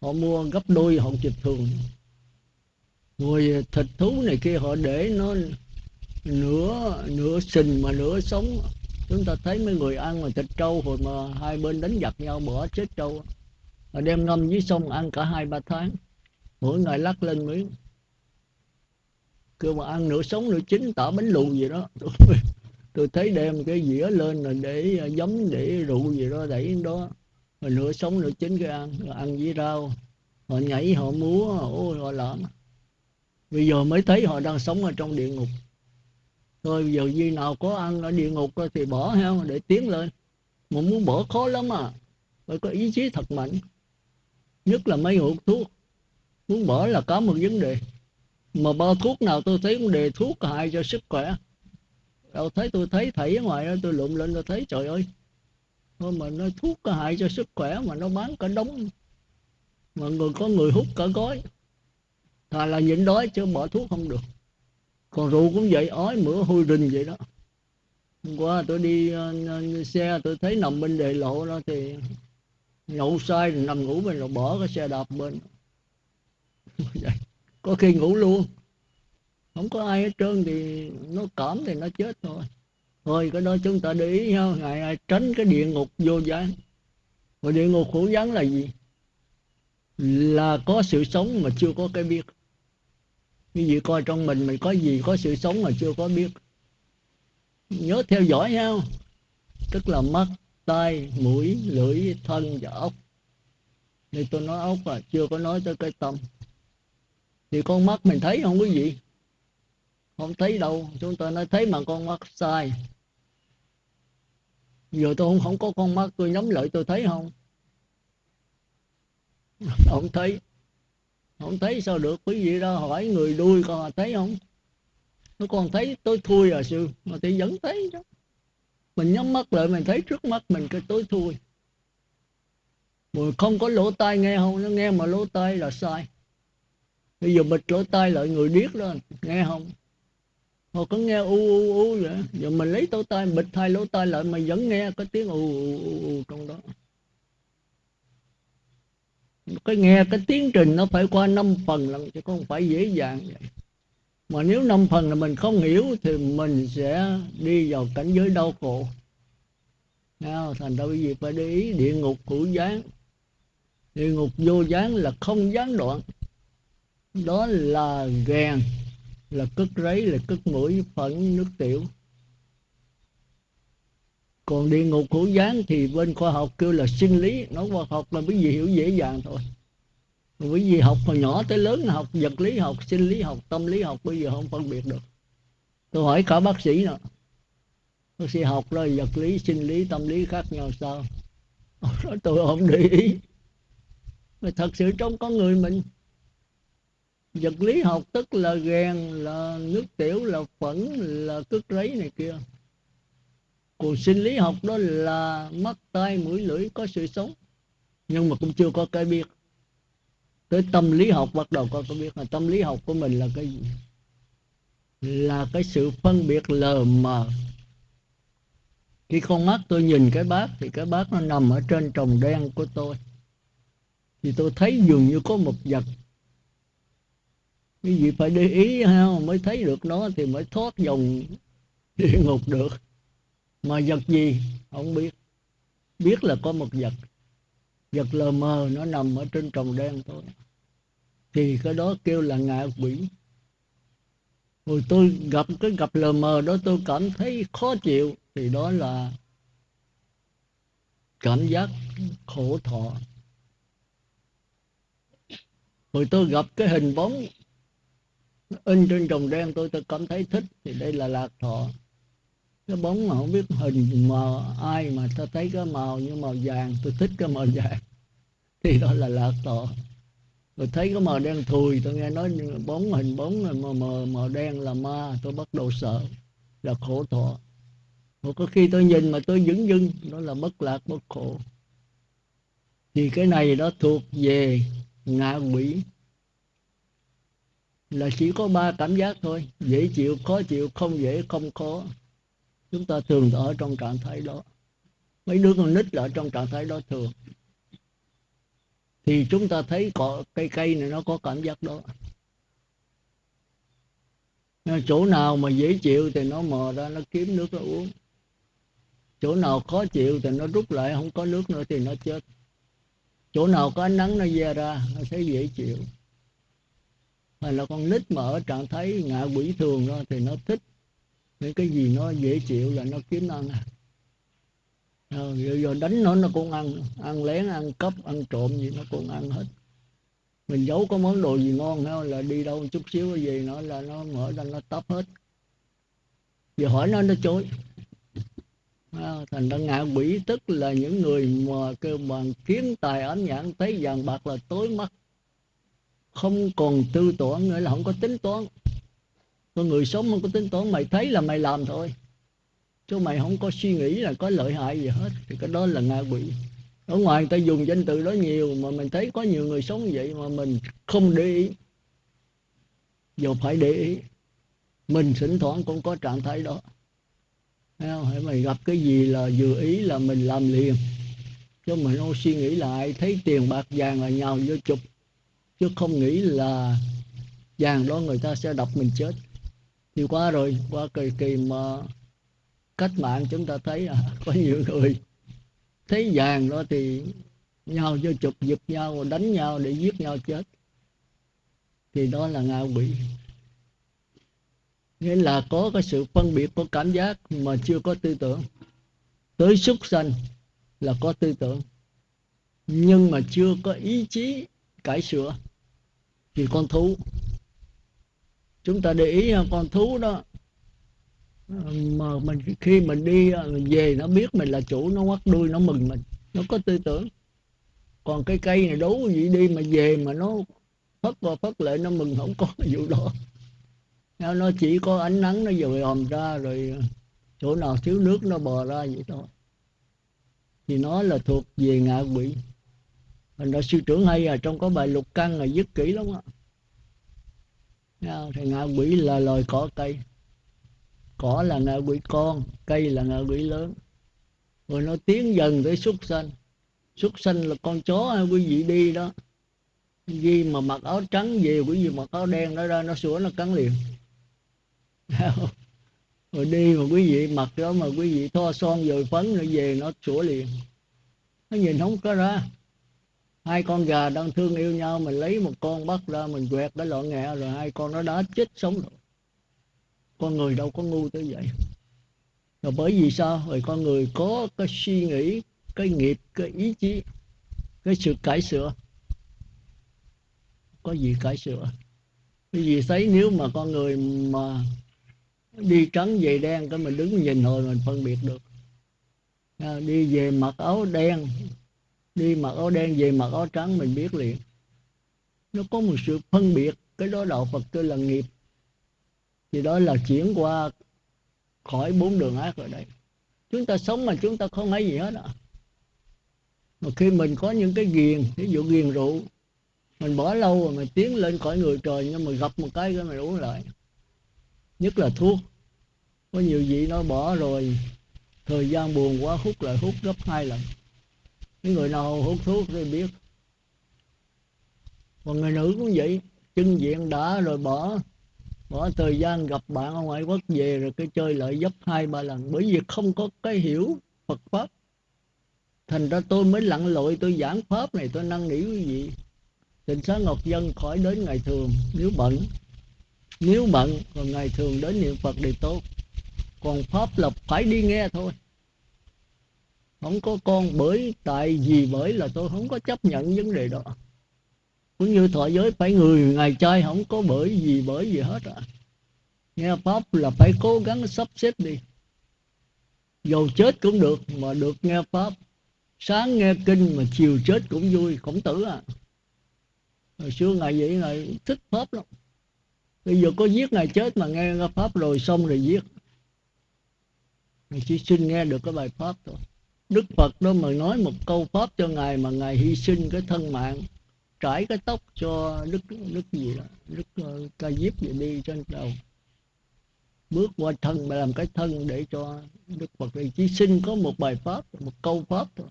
Họ mua gấp đôi hột dịch thường. Rồi thịt thú này kia họ để nó nửa nửa sình mà nửa sống. Chúng ta thấy mấy người ăn mà thịt trâu hồi mà hai bên đánh giặc nhau, bỏ chết trâu mà đem ngâm dưới sông ăn cả hai ba tháng. Mỗi ngày lắc lên miếng. Kêu mà ăn nửa sống nửa chín, tả bánh lù gì đó. Tôi thấy đem cái dĩa lên rồi để à, giống để rượu gì đó đẩy đó. Rồi nửa sống nửa chín cái ăn, rồi ăn với rau. Họ nhảy, họ múa, ôi, họ làm bây giờ mới thấy họ đang sống ở trong địa ngục. Thôi bây giờ gì nào có ăn ở địa ngục thì bỏ ha để tiến lên. Mà muốn bỏ khó lắm à. Phải có ý chí thật mạnh nhất là mấy hộp thuốc. Muốn bỏ là có một vấn đề. Mà bao thuốc nào tôi thấy cũng đề thuốc hại cho sức khỏe. Đâu thấy tôi thấy thầy ở ngoài đó tôi lụm lên tôi thấy trời ơi. Thôi mà nó thuốc có hại cho sức khỏe mà nó bán cả đống. Mà người có người hút cả gói. Thà là nhịn đói chứ bỏ thuốc không được. Còn rượu cũng vậy ói mửa hôi rình vậy đó. Hôm qua tôi đi uh, xe tôi thấy nằm bên đề lộ đó thì nhậu sai nằm ngủ bên rồi bỏ cái xe đạp bên. Có khi ngủ luôn. Không có ai hết trơn thì nó cảm thì nó chết thôi. Thôi, cái đó chúng ta để ý nhau ngài ai tránh cái địa ngục vô gián. Và địa ngục khổ gián là gì? Là có sự sống mà chưa có cái biết. Như vậy coi trong mình mình có gì có sự sống mà chưa có biết. Nhớ theo dõi nhau tức là mắt tai mũi lưỡi thân và ốc thì tôi nói ốc là chưa có nói tới cái tâm. Thì con mắt mình thấy không quý vị không thấy đâu. Chúng ta nói thấy mà con mắt sai. Giờ tôi không, không có con mắt tôi nhắm lại tôi thấy không? Không thấy. Không thấy sao được quý vị đó hỏi người đuôi con thấy không? Nó còn thấy tôi thui à sư. Mà thì vẫn thấy đó mình nhắm mắt lại mình thấy trước mắt mình cái tối thui. Mình không có lỗ tai nghe không nó nghe mà lỗ tai là sai. Bây giờ bịt lỗ tai lại người điếc lên nghe không? Họ có nghe u u u vậy? Giờ mình lấy lỗ tai bịt hai lỗ tai lại mà vẫn nghe cái tiếng u u u, u trong đó. Cái nghe cái tiến trình nó phải qua năm phần lần chứ không phải dễ dàng vậy mà nếu năm phần là mình không hiểu thì mình sẽ đi vào cảnh giới đau khổ. Nào, thành ra cái gì phải để ý địa ngục hữu gián địa ngục vô gián là không gián đoạn. Đó là gèn là cất rấy, là cất mũi phẫn nước tiểu. Còn địa ngục hữu gián thì bên khoa học kêu là sinh lý. Nói khoa học là cái gì hiểu dễ dàng thôi bởi vì học hồi nhỏ tới lớn học vật lý học, sinh lý học, tâm lý học, bây giờ không phân biệt được. Tôi hỏi cả bác sĩ nữa bác sĩ học rồi, vật lý, sinh lý, tâm lý khác nhau sao? Nói tôi không để ý. Mà thật sự trong con người mình, vật lý học tức là ghen là nước tiểu, là phẫn, là cất rấy này kia. Còn sinh lý học đó là mắt, tai, mũi, lưỡi có sự sống, nhưng mà cũng chưa có cái biết tới tâm lý học bắt đầu có biết là tâm lý học của mình là cái gì? Là cái sự phân biệt lờ mờ. Khi con mắt tôi nhìn cái bát thì cái bát nó nằm ở trên trồng đen của tôi. Thì tôi thấy dường như có một vật. Cái gì phải để ý ha, mới thấy được nó thì mới thoát dòng địa ngục được. Mà vật gì? Không biết. Biết là có một vật vật lờ mờ nó nằm ở trên trồng đen thôi. Thì cái đó kêu là ngạ quỷ. Rồi tôi gặp cái gặp lờ mờ đó tôi cảm thấy khó chịu. Thì đó là cảm giác khổ thọ. Rồi tôi gặp cái hình bóng in trên trồng đen tôi tôi cảm thấy thích. Thì đây là lạc thọ cái bóng mà không biết hình mờ ai mà ta thấy cái màu như màu vàng tôi thích cái màu vàng. Thì đó là lạc thọ rồi thấy cái màu đen thùi tôi nghe nói bóng hình bóng màu, màu, màu đen là ma tôi bắt đầu sợ là khổ thọ. Một có khi tôi nhìn mà tôi dững dưng đó là bất lạc bất khổ. Thì cái này đó thuộc về ngạ quỷ. Là chỉ có ba cảm giác thôi dễ chịu khó chịu không dễ không khó chúng ta thường ở trong trạng thái đó. Mấy đứa con nít là ở trong trạng thái đó thường. Thì chúng ta thấy có cây cây này nó có cảm giác đó. Ờ, chỗ nào mà dễ chịu thì nó mò ra, nó kiếm nước, nó uống. Chỗ nào khó chịu thì nó rút lại, không có nước nữa thì nó chết. Chỗ nào có ánh nắng nó ra ra, nó thấy dễ chịu. Hay là con nít mà ở trạng thái ngạ quỷ thường đó thì nó thích những cái gì nó dễ chịu là nó kiếm ăn. À rồi, rồi đánh nó nó cũng ăn ăn lén ăn cắp ăn trộm gì nó cũng ăn hết. Mình giấu có món đồ gì ngon hay là đi đâu chút xíu cái gì nó là nó mở ra nó tấp hết. Giờ hỏi nó nó chối. À, thành ra ngạ quỷ tức là những người mà kêu bằng kiến tài ám nhãn thấy vàng bạc là tối mắt. Không còn tư tưởng nữa là không có tính toán con người sống không có tính toán, mày thấy là mày làm thôi. Chứ mày không có suy nghĩ là có lợi hại gì hết, thì cái đó là ngạ quỷ ở ngoài người ta dùng danh từ đó nhiều, mà mình thấy có nhiều người sống vậy mà mình không để ý. Giờ phải để ý. Mình thỉnh thoảng cũng có trạng thái đó. Thấy không? Hãy mày gặp cái gì là vừa ý là mình làm liền. Chứ mình không suy nghĩ lại thấy tiền bạc vàng là nhào vô chụp. Chứ không nghĩ là vàng đó người ta sẽ đập mình chết thì qua rồi qua kỳ kỳ mà cách mạng chúng ta thấy à, có nhiều người thấy vàng đó thì nhau vô chụp giật nhau đánh nhau để giết nhau chết. Thì đó là ngạ quỷ. Nghĩa là có cái sự phân biệt có cảm giác mà chưa có tư tưởng. Tới súc sanh là có tư tưởng. Nhưng mà chưa có ý chí cải sửa thì con thú chúng ta để ý con thú đó, mà mình khi mình đi mình về nó biết mình là chủ, nó quắt đuôi, nó mừng mình, nó có tư tưởng. Còn cái cây này đấu gì đi mà về mà nó phất vào phất lại, nó mừng không có vụ đó. Nó chỉ có ánh nắng, nó dồi hòm ra rồi à, chỗ nào thiếu nước nó bò ra vậy thôi. Thì nó là thuộc về ngạ quỷ. Mình đã sư trưởng hay là trong có bài lục căn là dứt kỹ lắm á thì ngạ quỷ là loài cỏ cây. Cỏ là ngạ quỷ con, cây là ngạ quỷ lớn. Rồi nó tiến dần tới súc sanh. Súc sanh là con chó hay quý vị đi đó. Gì mà mặc áo trắng về quý vị mặc áo đen nó ra, nó sủa nó cắn liền. Rồi đi mà quý vị mặc đó mà quý vị thoa son rồi phấn nó về, nó sủa liền. Nó nhìn không có ra hai con gà đang thương yêu nhau mình lấy một con bắt ra mình quẹt cái lọ nghẹ rồi hai con nó đã chết sống rồi. Con người đâu có ngu tới vậy. Rồi bởi vì sao? Rồi con người có cái suy nghĩ cái nghiệp cái ý chí cái sự cải sửa. Có gì cải sửa? Cái gì thấy nếu mà con người mà đi trắng về đen cái mình đứng nhìn hồi mình phân biệt được. À, đi về mặc áo đen đi mặc áo đen, về mặc áo trắng mình biết liền. Nó có một sự phân biệt, cái đó đạo Phật tôi là nghiệp. Thì đó là chuyển qua khỏi bốn đường ác rồi đây. Chúng ta sống mà chúng ta không thấy gì hết à mà khi mình có những cái ghiền, ví dụ ghiền rượu, mình bỏ lâu rồi mình tiến lên khỏi người trời, nhưng mà gặp một cái cái mình uống lại. Nhất là thuốc. Có nhiều vị nó bỏ rồi, thời gian buồn quá hút lại hút gấp hai lần những người nào hút thuốc thì biết. Còn người nữ cũng vậy, chân diện đã rồi bỏ bỏ thời gian gặp bạn ở ngoại quốc về rồi cái chơi lại gấp hai ba lần. Bởi vì không có cái hiểu Phật pháp. Thành ra tôi mới lặn lội, tôi giảng pháp này, tôi năn nỉ quý vị. Tình xá Ngọc Dân khỏi đến ngày thường, nếu bận nếu bận còn ngày thường đến niệm Phật thì tốt. Còn pháp là phải đi nghe thôi không có con bởi, tại vì bởi là tôi không có chấp nhận vấn đề đó. Cũng như thọ giới phải người, ngày trai không có bởi vì bởi gì hết à nghe pháp là phải cố gắng sắp xếp đi. Dầu chết cũng được, mà được nghe pháp. Sáng nghe kinh mà chiều chết cũng vui, khổng tử à hồi xưa ngày vậy, ngài thích pháp lắm. Bây giờ có giết ngài chết mà nghe pháp rồi xong rồi giết. Ngài chỉ xin nghe được cái bài pháp thôi đức phật đó mà nói một câu pháp cho ngài mà ngài hy sinh cái thân mạng trải cái tóc cho đức đức gì đó đức uh, ca diếp vậy đi trên đầu. Bước qua thân mà làm cái thân để cho đức phật thì chỉ xin có một bài pháp một câu pháp thôi.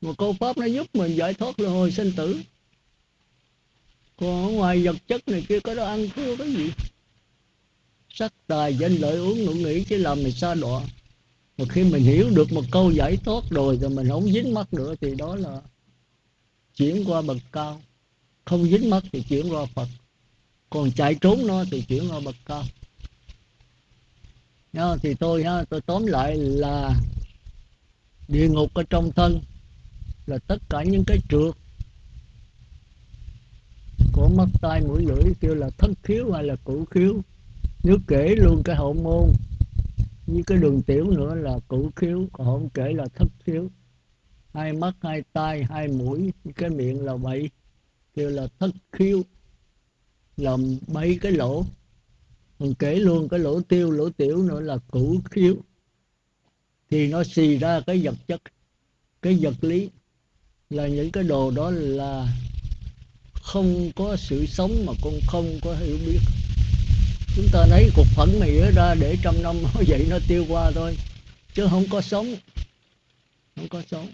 Một câu pháp nó giúp mình giải thoát luân hồi sinh tử. Còn ở ngoài vật chất này kia có đó ăn thua cái gì? Sắc tài danh lợi uống ngủ nghỉ chỉ làm mình xa đọa mà khi mình hiểu được một câu giải thoát rồi rồi mình không dính mắt nữa thì đó là chuyển qua bậc cao. Không dính mắt thì chuyển qua phật. Còn chạy trốn nó thì chuyển qua bậc cao. Nha, thì tôi ha tôi tóm lại là địa ngục ở trong thân là tất cả những cái trượt của mắt tai mũi lưỡi kêu là thất khiếu hay là cửu khiếu. Nếu kể luôn cái hậu môn như cái đường tiểu nữa là cửu khiếu, còn không kể là thất khiếu. Hai mắt, hai tai, hai mũi, cái miệng là bảy kêu là thất khiếu. Làm bảy cái lỗ. Còn kể luôn cái lỗ tiêu, lỗ tiểu nữa là cửu khiếu. Thì nó xì ra cái vật chất, cái vật lý. Là những cái đồ đó là không có sự sống mà cũng không có hiểu biết chúng ta lấy cục phấn này ra để trăm năm nó vậy nó tiêu qua thôi. Chứ không có sống. Không có sống.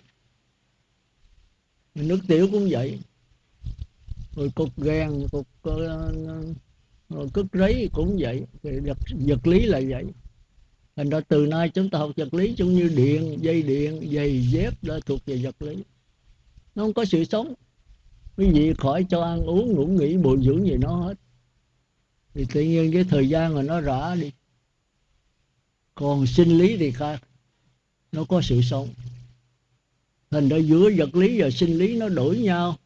Nước tiểu cũng vậy. Rồi cục ghen cục ờ, ờ, rồi cất rấy cũng vậy. Vật, vật lý là vậy. Thành ra từ nay chúng ta học vật lý giống như điện dây điện giày dép đã thuộc về vật lý. Nó không có sự sống. Quý vị khỏi cho ăn uống ngủ nghỉ bồi dưỡng gì nó hết thì tự nhiên cái thời gian mà nó rã đi. Còn sinh lý thì khác. Nó có sự sống. Thành ra giữa vật lý và sinh lý nó đổi nhau.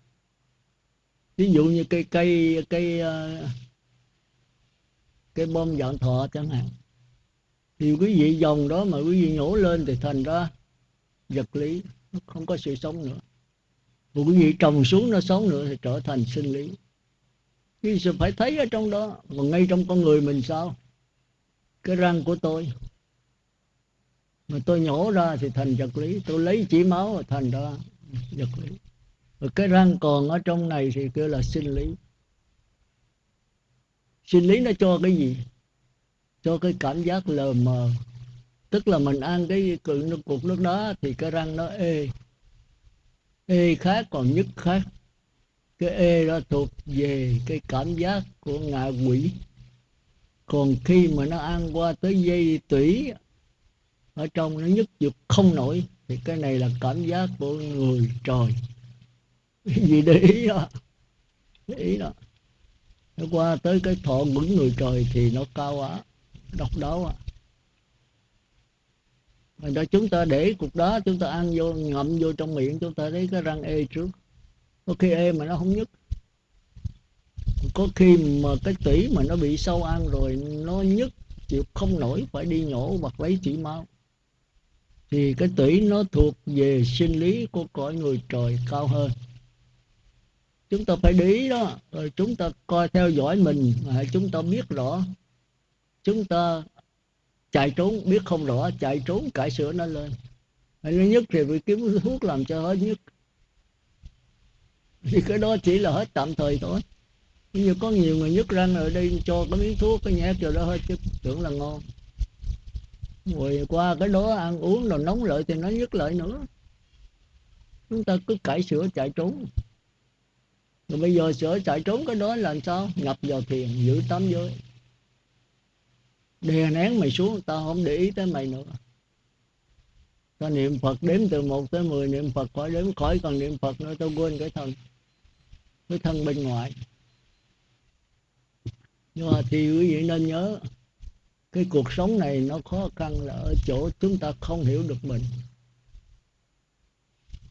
Ví dụ như cây cây cây ờ, cây bom dạng thọ chẳng hạn. Thì quý vị dòng đó mà quý vị nhổ lên thì thành ra vật lý, nó không có sự sống nữa. Và quý vị trồng xuống nó sống nữa thì trở thành sinh lý thì sự phải thấy ở trong đó và ngay trong con người mình sao? Cái răng của tôi. Mà tôi nhổ ra thì thành vật lý. Tôi lấy chỉ máu thành ra vật lý. Rồi cái răng còn ở trong này thì kêu là sinh lý. Sinh lý nó cho cái gì? Cho cái cảm giác lờ mờ. Tức là mình ăn cái cục nước đó thì cái răng nó ê. Ê khác, còn nhức khác cái ê đó thuộc về cái cảm giác của ngạ quỷ. Còn khi mà nó ăn qua tới dây tủy, ở trong nó nhất dục không nổi, thì cái này là cảm giác của người trời. Vì để ý đó, để ý đó. Nó qua tới cái thọ ngưỡng người trời thì nó cao quá, độc đáo quá. Rồi đó, chúng ta để cục đó chúng ta ăn vô, ngậm vô trong miệng, chúng ta thấy cái răng ê trước có khi em mà nó không nhức. Có khi mà cái tủy mà nó bị sâu ăn rồi nó nhức chịu không nổi phải đi nhổ hoặc lấy chỉ máu. Thì cái tủy nó thuộc về sinh lý của cõi người trời cao hơn. Chúng ta phải để ý đó. Rồi chúng ta coi theo dõi mình à, chúng ta biết rõ. Chúng ta chạy trốn biết không rõ chạy trốn cải sửa nó lên. Hay nó nhất thì phải kiếm thuốc làm cho hết nhất thì cái đó chỉ là hết tạm thời thôi. Như có nhiều người nhức răng ở đây cho cái miếng thuốc, cái nhét cho đó hết chứ tưởng là ngon. Rồi qua cái đó ăn uống rồi nóng lợi thì nó nhức lợi nữa. Chúng ta cứ cải sửa chạy trốn. Rồi bây giờ sửa chạy trốn cái đó là sao? Ngập vào thiền, giữ tám giới. Đè nén mày xuống, tao không để ý tới mày nữa. Ta niệm phật đếm từ 1 tới 10 niệm phật khỏi đếm khỏi, còn niệm phật nữa, tao quên cái thân với thân bên ngoài. Nhưng mà thì quý vị nên nhớ, cái cuộc sống này nó khó khăn là ở chỗ chúng ta không hiểu được mình.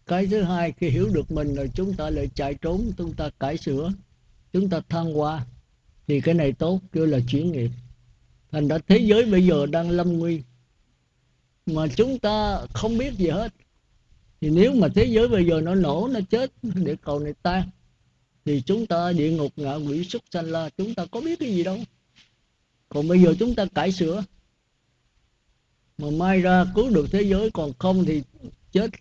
Cái thứ hai, khi hiểu được mình rồi chúng ta lại chạy trốn, chúng ta cải sửa, chúng ta thăng hoa. Thì cái này tốt, kêu là chuyển nghiệp. Thành ra thế giới bây giờ đang lâm nguy. Mà chúng ta không biết gì hết. Thì nếu mà thế giới bây giờ nó nổ, nó chết, để cầu này tan thì chúng ta địa ngục ngạ quỷ xuất sanh la, chúng ta có biết cái gì đâu. Còn bây giờ chúng ta cải sửa. Mà mai ra cứu được thế giới, còn không thì chết.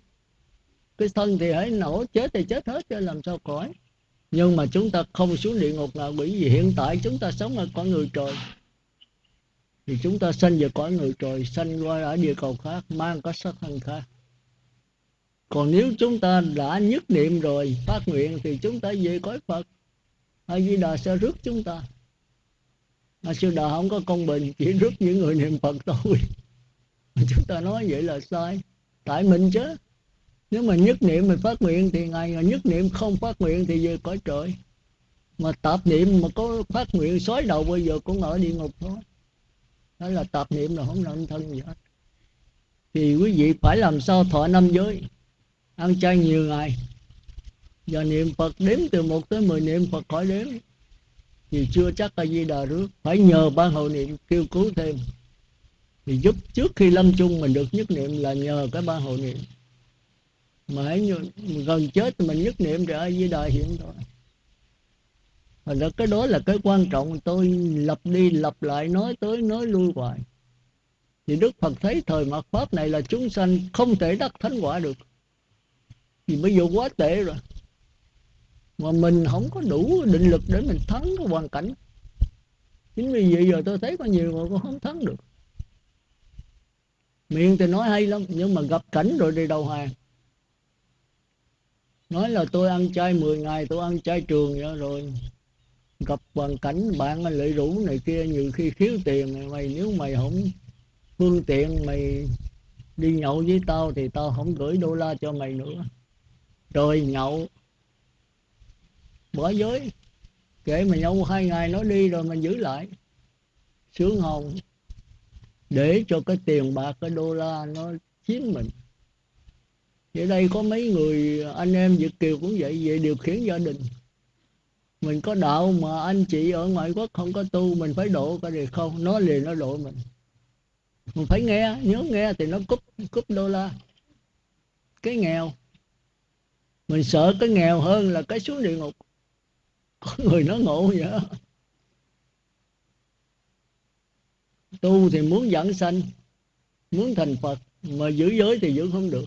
Cái thân thì hãy nổ, chết thì chết hết cho làm sao khỏi. Nhưng mà chúng ta không xuống địa ngục ngạ quỷ gì hiện tại chúng ta sống ở cõi người trời. Thì chúng ta sanh về cõi người trời, sanh qua ở địa cầu khác, mang có sắc thân khác còn nếu chúng ta đã nhất niệm rồi, phát nguyện thì chúng ta về cõi phật. A di đà sẽ rước chúng ta. Mà sư đà không có công bình, chỉ rước những người niệm phật thôi. Chúng ta nói vậy là sai. Tại mình chứ. Nếu mà nhất niệm mình phát nguyện thì ngày nhất niệm không phát nguyện thì về cõi trời. Mà tạp niệm mà có phát nguyện xói đầu bây giờ cũng ở địa ngục thôi. Đó là tạp niệm là không làm thân gì hết. Thì quý vị phải làm sao thọ năm giới? Ăn chay nhiều ngày. Giờ niệm phật đếm từ một tới mười niệm phật khỏi đếm. Thì chưa chắc là di đà rước. Phải nhờ ban hộ niệm kêu cứu thêm. Thì giúp trước khi lâm chung mình được nhất niệm là nhờ cái ban hộ niệm. Mà hãy gần chết mình nhất niệm rồi di đà hiện thôi Thành ra cái đó là cái quan trọng. Tôi lập đi lập lại, nói tới nói lui hoài. Thì Đức Phật thấy thời mạt Pháp này là chúng sanh không thể đắc thánh quả được thì bây giờ quá tệ rồi. Mà mình không có đủ định lực để mình thắng cái hoàn cảnh. Chính vì vậy giờ tôi thấy có nhiều người cũng không thắng được. Miệng thì nói hay lắm, Nhưng mà gặp cảnh rồi đi đầu hàng. Nói là tôi ăn chay 10 ngày, tôi ăn chay trường vậy rồi. Gặp hoàn cảnh, bạn lợi rủ này kia, nhiều khi thiếu tiền mày nếu mày không phương tiện mày đi nhậu với tao thì tao không gửi đô la cho mày nữa rồi nhậu. Bỏ giới kể mà nhậu hai ngày nó đi rồi mình giữ lại. Sướng hồng để cho cái tiền bạc, cái đô la nó chiếm mình. Vậy đây có mấy người, anh em Việt Kiều cũng vậy, về điều khiển gia đình. Mình có đạo mà anh chị ở ngoại quốc không có tu, mình phải độ cái gì không? Nó liền nó độ mình. Mình phải nghe, nhớ nghe thì nó cúp cúp đô la. Cái nghèo mình sợ cái nghèo hơn là cái xuống địa ngục. Có người nó ngộ vậy đó. tu thì muốn dẫn sanh, muốn thành phật, mà giữ giới thì giữ không được.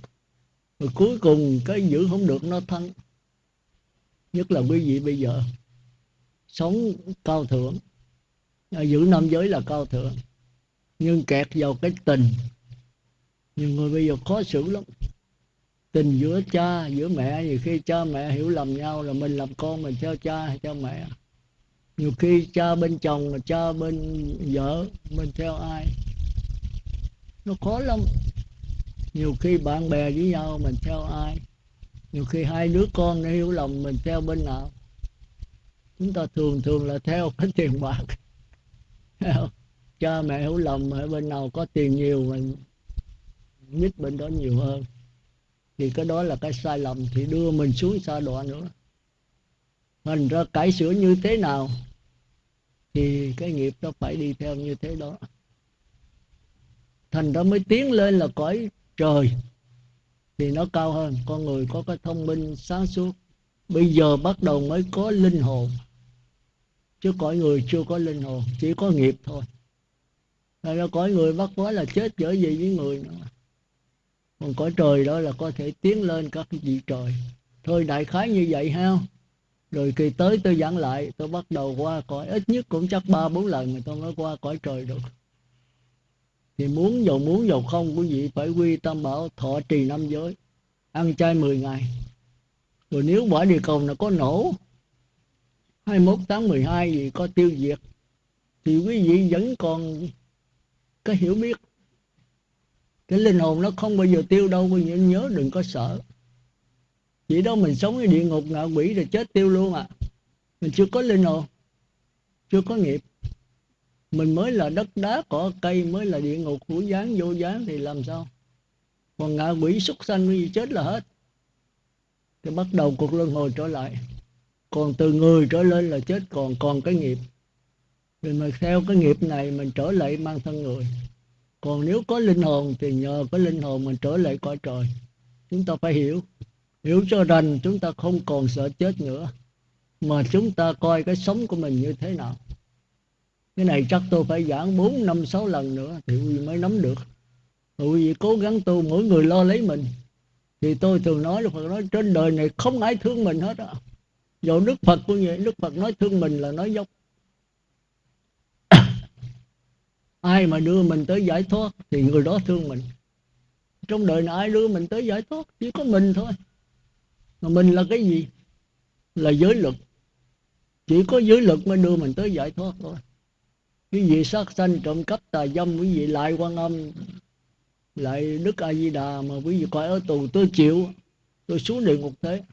Rồi cuối cùng cái giữ không được nó thân. nhất là quý vị bây giờ sống cao thượng. À, giữ năm giới là cao thượng. Nhưng kẹt vào cái tình. Nhiều người bây giờ khó xử lắm tình giữa cha, giữa mẹ, nhiều khi cha mẹ hiểu lầm nhau là mình làm con mình theo cha hay theo mẹ. Nhiều khi cha bên chồng mà cha bên vợ mình theo ai. Nó khó lắm. Nhiều khi bạn bè với nhau mình theo ai. Nhiều khi hai đứa con nó hiểu lầm mình theo bên nào. Chúng ta thường thường là theo cái tiền bạc. Cha mẹ hiểu lầm ở bên nào có tiền nhiều, mình nhích bên đó nhiều hơn thì cái đó là cái sai lầm, thì đưa mình xuống xa đọa nữa. Thành ra cải sửa như thế nào, thì cái nghiệp nó phải đi theo như thế đó. Thành ra mới tiến lên là cõi trời, thì nó cao hơn. Con người có cái thông minh, sáng suốt. Bây giờ bắt đầu mới có linh hồn, chứ cõi người chưa có linh hồn, chỉ có nghiệp thôi. Thành ra cõi người bắt quá là chết dở gì với người nữa còn cõi trời đó là có thể tiến lên các vị trời. Thôi đại khái như vậy ha. Rồi kỳ tới tôi giảng lại, tôi bắt đầu qua cõi, ít nhất cũng chắc ba bốn lần mà tôi mới qua cõi trời được. Thì muốn dầu muốn dầu không quý vị phải quy tâm bảo thọ trì năm giới, ăn chay 10 ngày. Rồi nếu bỏ địa cầu là có nổ 21 tháng 12 gì có tiêu diệt, thì quý vị vẫn còn cái hiểu biết cái linh hồn nó không bao giờ tiêu đâu quý vị nhớ đừng có sợ. Chỉ đó mình sống ở địa ngục ngạ quỷ rồi chết tiêu luôn à. Mình chưa có linh hồn, chưa có nghiệp. Mình mới là đất đá, cỏ cây, mới là địa ngục hữu gián vô gián thì làm sao? Còn ngạ quỷ súc sanh gì chết là hết. Thì bắt đầu cuộc luân hồi trở lại. Còn từ người trở lên là chết, còn còn cái nghiệp. Thì mà theo cái nghiệp này mình trở lại mang thân người còn nếu có linh hồn thì nhờ cái linh hồn mình trở lại cõi trời. Chúng ta phải hiểu. Hiểu cho rằng chúng ta không còn sợ chết nữa. Mà chúng ta coi cái sống của mình như thế nào. Cái này chắc tôi phải giảng 4, năm, 6 lần nữa thì quý vị mới nắm được. Quý vị cố gắng tu mỗi người lo lấy mình. Thì tôi thường nói là Phật nói trên đời này không ai thương mình hết á. Dù Đức Phật cũng vậy Đức Phật nói thương mình là nói dốc. Ai mà đưa mình tới giải thoát thì người đó thương mình. Trong đời này ai đưa mình tới giải thoát? Chỉ có mình thôi. Mà mình là cái gì? Là giới lực chỉ có giới lực mới đưa mình tới giải thoát thôi. Quý vị sát sanh trộm cắp tà dâm, quý vị lại quan âm, lại đức a di đà mà quý vị coi ở tù, tôi chịu, tôi xuống địa ngục thế.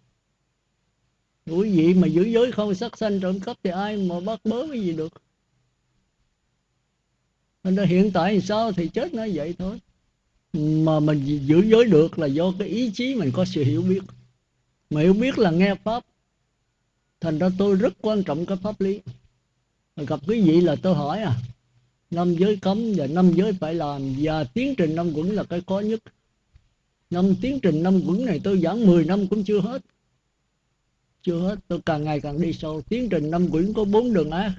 Quý vị mà giữ giới không sát sanh trộm cắp thì ai mà bắt bớ cái gì được? Nó hiện tại thì sao thì chết nó vậy thôi? Mà mình giữ giới được là do cái ý chí mình có sự hiểu biết. Mà hiểu biết là nghe pháp. Thành ra tôi rất quan trọng cái pháp lý. Gặp quý vị là tôi hỏi à năm giới cấm và năm giới phải làm và tiến trình năm quẩn là cái khó nhất. Năm tiến trình năm quẩn này tôi giảng 10 năm cũng chưa hết. Chưa hết, tôi càng ngày càng đi sâu. Tiến trình năm quyển có bốn đường ác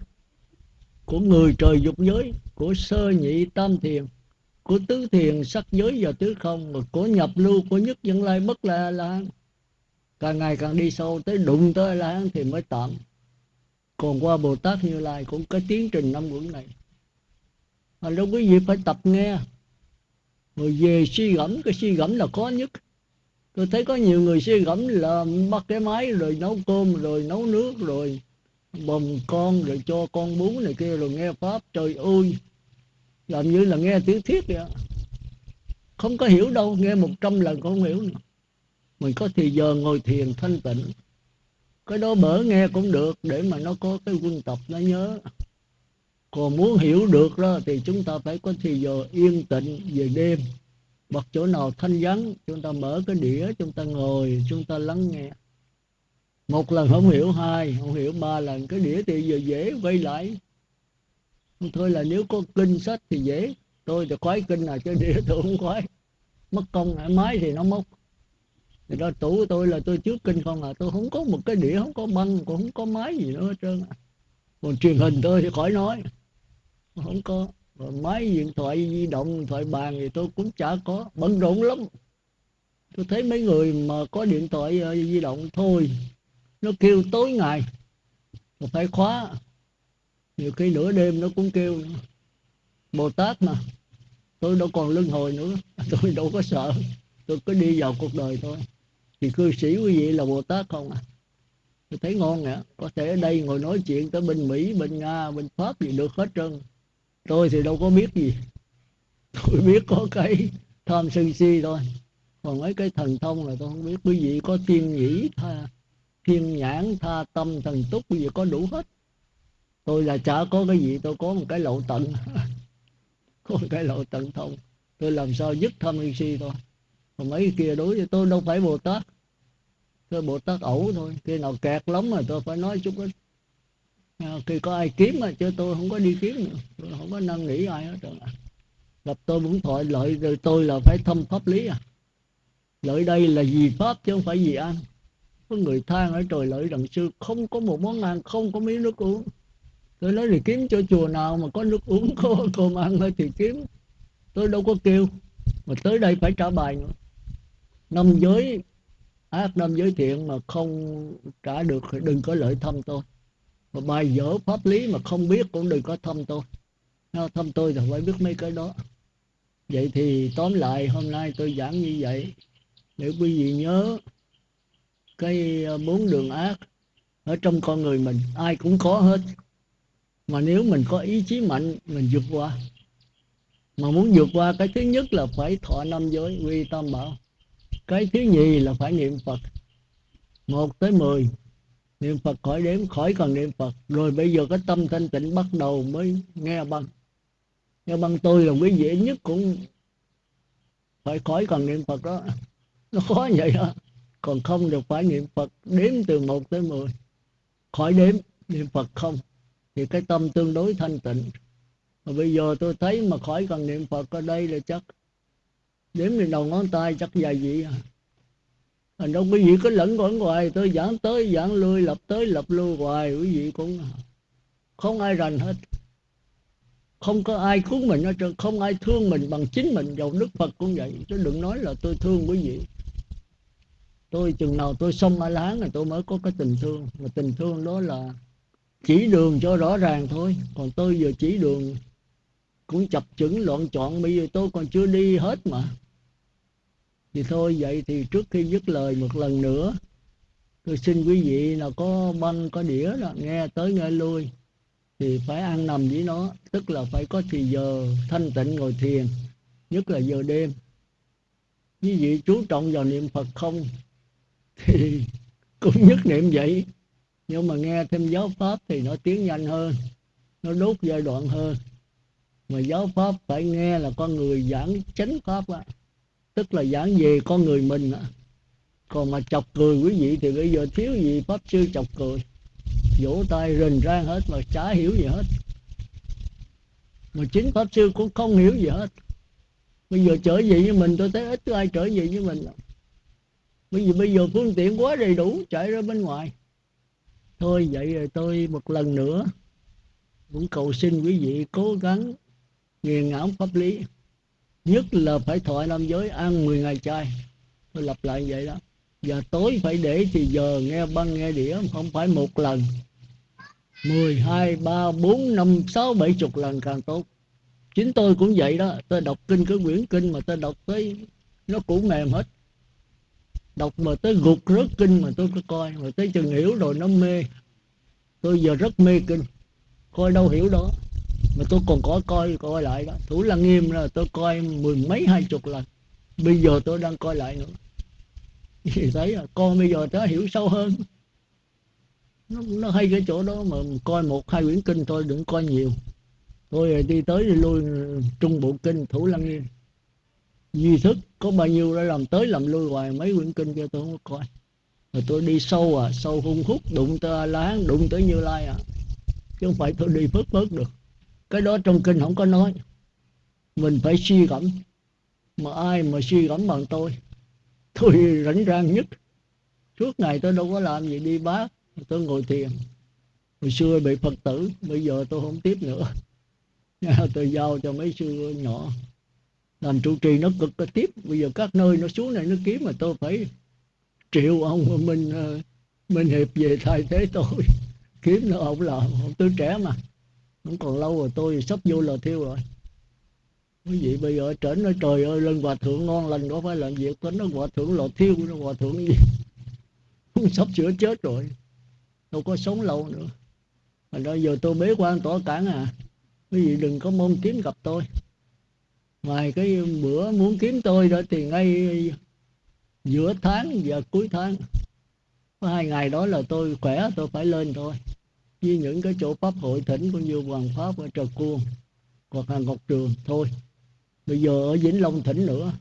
của người trời dục giới của sơ nhị tam thiền, của tứ thiền sắc giới và tứ không, và của nhập lưu của nhất dân lai bất là là càng ngày càng đi sâu tới đụng tới là thì mới tạm. Còn qua bồ tát như lai cũng có tiến trình năm quẩn này. Mà đâu quý vị phải tập nghe. Rồi về suy gẫm, cái suy gẫm là khó nhất. Tôi thấy có nhiều người suy gẫm là bắt cái máy, rồi nấu cơm, rồi nấu nước, rồi bồng con rồi cho con bú này kia rồi nghe pháp. Trời ơi, làm như là nghe tiếng thiết vậy không có hiểu đâu, nghe một trăm lần cũng không hiểu nữa. Mình có thì giờ ngồi thiền thanh tịnh. Cái đó bở nghe cũng được, để mà nó có cái quân tập, nó nhớ. Còn muốn hiểu được đó, thì chúng ta phải có thì giờ yên tĩnh về đêm. Hoặc chỗ nào thanh vắng, chúng ta mở cái đĩa, chúng ta ngồi, chúng ta lắng nghe một lần không hiểu hai, không hiểu ba lần. Cái đĩa thì giờ dễ quay lại. Thôi là nếu có kinh sách thì dễ. Tôi thì khoái kinh nào chứ, đĩa tôi không khoái. Mất công máy thì nó mất thì đó, tủ của tôi là tôi trước kinh không à. Tôi không có một cái đĩa, không có băng, cũng không có máy gì nữa hết trơn à. còn truyền hình tôi thì khỏi nói. Không có. Rồi máy điện thoại di động, điện thoại bàn thì tôi cũng chả có. Bận rộn lắm. Tôi thấy mấy người mà có điện thoại ờ, di động thôi nó kêu tối ngày. Mà phải khóa. Nhiều khi nửa đêm nó cũng kêu bồ tát mà. Tôi đâu còn luân hồi nữa. Tôi đâu có sợ. Tôi cứ đi vào cuộc đời thôi. Thì cư sĩ quý vị là bồ tát không à? Tôi thấy ngon nè. Có thể ở đây ngồi nói chuyện tới bên mỹ, bên nga, bên pháp gì được hết trơn. Tôi thì đâu có biết gì. Tôi biết có cái tham sân si thôi. Còn mấy cái thần thông là tôi không biết. Quý vị có tiên nhĩ tha thiên nhãn tha tâm thần túc bây giờ có đủ hết. Tôi là chả có cái gì tôi có một cái lộ tận. Có một cái lộ tận thông tôi làm sao dứt tham sân si thôi? Còn mấy kia đối với tôi đâu phải bồ tát. Tôi bồ tát ẩu thôi. Khi nào kẹt lắm mà tôi phải nói chút ít. À, khi có ai kiếm mà chứ tôi không có đi kiếm nữa. Tôi không có năn nỉ ai hết rồi gặp tôi muốn thoại lợi rồi tôi là phải thâm pháp lý à. Lợi đây là gì pháp chứ không phải gì ăn có người than ở trời lợi đằng sư, không có một món ăn, không có miếng nước uống. Tôi nói thì kiếm cho chùa nào mà có nước uống, có cơm ăn thì kiếm. Tôi đâu có kêu, mà tới đây phải trả bài nữa. Năm giới, ác năm giới thiện mà không trả được thì đừng có lợi thăm tôi. Mà bài dở pháp lý mà không biết cũng đừng có thăm tôi. Thăm tôi thì phải biết mấy cái đó. Vậy thì tóm lại, hôm nay tôi giảng như vậy để quý vị nhớ cái ờ, bốn đường ác ở trong con người mình, ai cũng có hết. Mà nếu mình có ý chí mạnh, mình vượt qua. Mà muốn vượt qua, cái thứ nhất là phải thọ năm giới, quy tam bảo. Cái thứ nhì là phải niệm phật. Một tới mười, niệm phật khỏi đếm, khỏi cần niệm phật. Rồi bây giờ cái tâm thanh tịnh bắt đầu mới nghe băng. Nghe băng tôi là quý vị nhất cũng phải khỏi cần niệm phật đó. Nó khó vậy đó còn không được phải niệm phật đếm từ một tới mười. Khỏi đếm, niệm phật không, thì cái tâm tương đối thanh tịnh. Mà bây giờ tôi thấy mà khỏi cần niệm phật ở đây là chắc đếm lên đầu ngón tay chắc dài vậy à. Thành đâu quý vị cứ lẫn quẩn hoài, tôi giảng tới giảng lui, lập tới lập lui hoài, quý vị cũng à. không ai rành hết. Không có ai cứu mình hết trơn, không ai thương mình bằng chính mình, dầu đức phật cũng vậy. Chứ đừng nói là tôi thương quý vị tôi chừng nào tôi xong ở láng là tôi mới có cái tình thương. Mà tình thương đó là chỉ đường cho rõ ràng thôi. Còn tôi giờ chỉ đường cũng chập chững, loạn chọn bây giờ tôi còn chưa đi hết mà. Thì thôi, vậy thì trước khi dứt lời một lần nữa, tôi xin quý vị nào có băng có đĩa đó, nghe tới nghe lui, thì phải ăn nằm với nó. Tức là phải có thì giờ thanh tịnh ngồi thiền, nhất là giờ đêm. Quý vị chú trọng vào niệm phật không? Thì cũng nhất niệm vậy. Nhưng mà nghe thêm giáo pháp thì nó tiến nhanh hơn, nó đốt giai đoạn hơn. Mà giáo pháp phải nghe là con người giảng chánh pháp á. Tức là giảng về con người mình á. Còn mà chọc cười quý vị thì bây giờ thiếu gì pháp sư chọc cười. Vỗ tay rình rang hết mà chả hiểu gì hết. Mà chính pháp sư cũng không hiểu gì hết. Bây giờ trở về với mình, tôi thấy ít ai trở về với mình bây giờ bây giờ phương tiện quá đầy đủ chạy ra bên ngoài. Thôi vậy rồi tôi một lần nữa cũng cầu xin quý vị cố gắng nghiền ngẫm pháp lý. Nhất là phải thọ nam giới ăn 10 ngày chay. Tôi lặp lại vậy đó. Và tối phải để thì giờ nghe băng nghe đĩa không phải một lần. 10, 2, 3, 4, 5, 6, 7 chục lần càng tốt. Chính tôi cũng vậy đó. Tôi đọc kinh cái quyển kinh mà tôi đọc tới nó cũng mềm hết đọc mà tới gục rớt kinh mà tôi cứ coi. Mà tới chừng hiểu rồi nó mê. Tôi giờ rất mê kinh. Coi đâu hiểu đó. Mà tôi còn có coi coi lại đó. Thủ lăng nghiêm là tôi coi mười mấy hai chục lần. Bây giờ tôi đang coi lại nữa. Thì thấy là con bây giờ nó hiểu sâu hơn. Nó, nó hay cái chỗ đó mà coi một hai quyển kinh thôi đừng coi nhiều. Tôi đi tới đi lui trung bộ kinh thủ lăng nghiêm duy thức, có bao nhiêu đã làm tới làm lui hoài, mấy quyển kinh kia tôi không có coi. Rồi tôi đi sâu à sâu hung hút, đụng tới a lán đụng tới như lai à. Chứ không phải tôi đi phớt phớt được. Cái đó trong kinh không có nói. Mình phải suy gẫm. Mà ai mà suy gẫm bằng tôi? Tôi rảnh rang nhất. Suốt ngày tôi đâu có làm gì, đi bác tôi ngồi thiền. Hồi xưa bị phật tử, bây giờ tôi không tiếp nữa. Tôi giao cho mấy sư nhỏ làm trụ trì nó cực là tiếp. Bây giờ các nơi nó xuống này nó kiếm mà tôi phải triệu ông mình ờ, mình hiệp về thay thế tôi. Kiếm nó ông làm ông tôi trẻ mà. Không còn lâu rồi tôi sắp vô lò thiêu rồi. Quý vị bây giờ trở nói, trời ơi lên hòa thượng ngon lành có phải làm việc có nó, hòa thượng lò thiêu, nó hòa thượng gì? Cũng sắp sửa chết rồi. Đâu có sống lâu nữa. Mà đó, giờ tôi bế quan tỏ cản à. Quý vị đừng có mong kiếm gặp tôi ngoài cái bữa muốn kiếm tôi đó thì ngay giữa tháng và cuối tháng. Có hai ngày đó là tôi khỏe, tôi phải lên thôi. Với những cái chỗ pháp hội thỉnh cũng như hoàng pháp ở trà cuông hoặc là ngọc trường thôi. Bây giờ ở vĩnh long thỉnh nữa.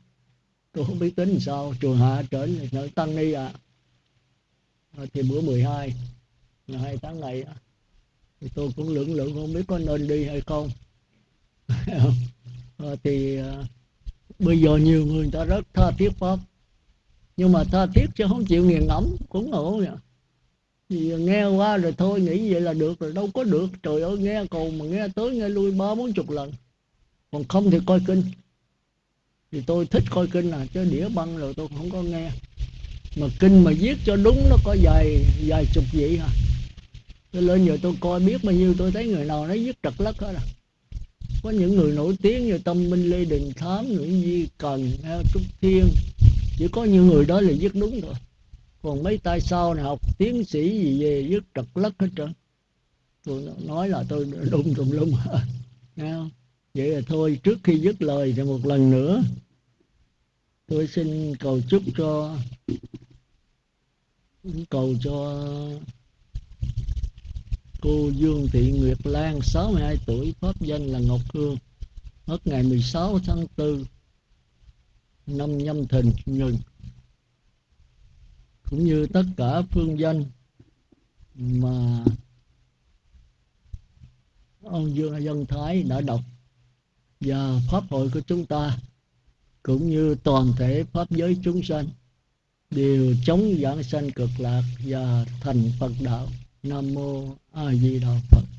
Tôi không biết tính sao. Trường hạ trở nơi tăng ni à. à thì bữa 12 là hai tháng này thì tôi cũng lưỡng lưỡng không biết có nên đi hay không. Ờ, thì ờ, bây giờ nhiều người ta rất tha thiết pháp. Nhưng mà tha thiết chứ không chịu nghiền ngẫm, cũng ngộ vậy thì ờ, nghe qua rồi thôi, nghĩ vậy là được rồi, đâu có được. Trời ơi, nghe cầu mà nghe tới, nghe lui ba bốn chục lần. Còn không thì coi kinh. Thì tôi thích coi kinh là chứ đĩa băng rồi tôi không có nghe. Mà kinh mà viết cho đúng nó có vài vài chục vị hả? Tôi lên giờ tôi coi biết bao nhiêu, tôi thấy người nào nó viết trật lất hết à có những người nổi tiếng như tâm minh, lê đình thám, nguyễn di cần trúc thiên. Chỉ có những người đó là viết đúng rồi còn mấy tay sau này học tiến sĩ gì về viết trật lất hết trơn. Tôi nói là tôi đúng tùm lum vậy là thôi, trước khi dứt lời thì một lần nữa, tôi xin cầu chúc cho, cầu cho cô Dương Thị Nguyệt Lan 62 tuổi, pháp danh là Ngọc Hương. Mất ngày 16 tháng 4 năm nhâm thìn ngừng cũng như tất cả phương danh mà ông Dương Dân Thái đã đọc và pháp hội của chúng ta, cũng như toàn thể pháp giới chúng sanh, đều chống giảng sanh cực lạc và thành Phật đạo. Nam mô A Di Đà Phật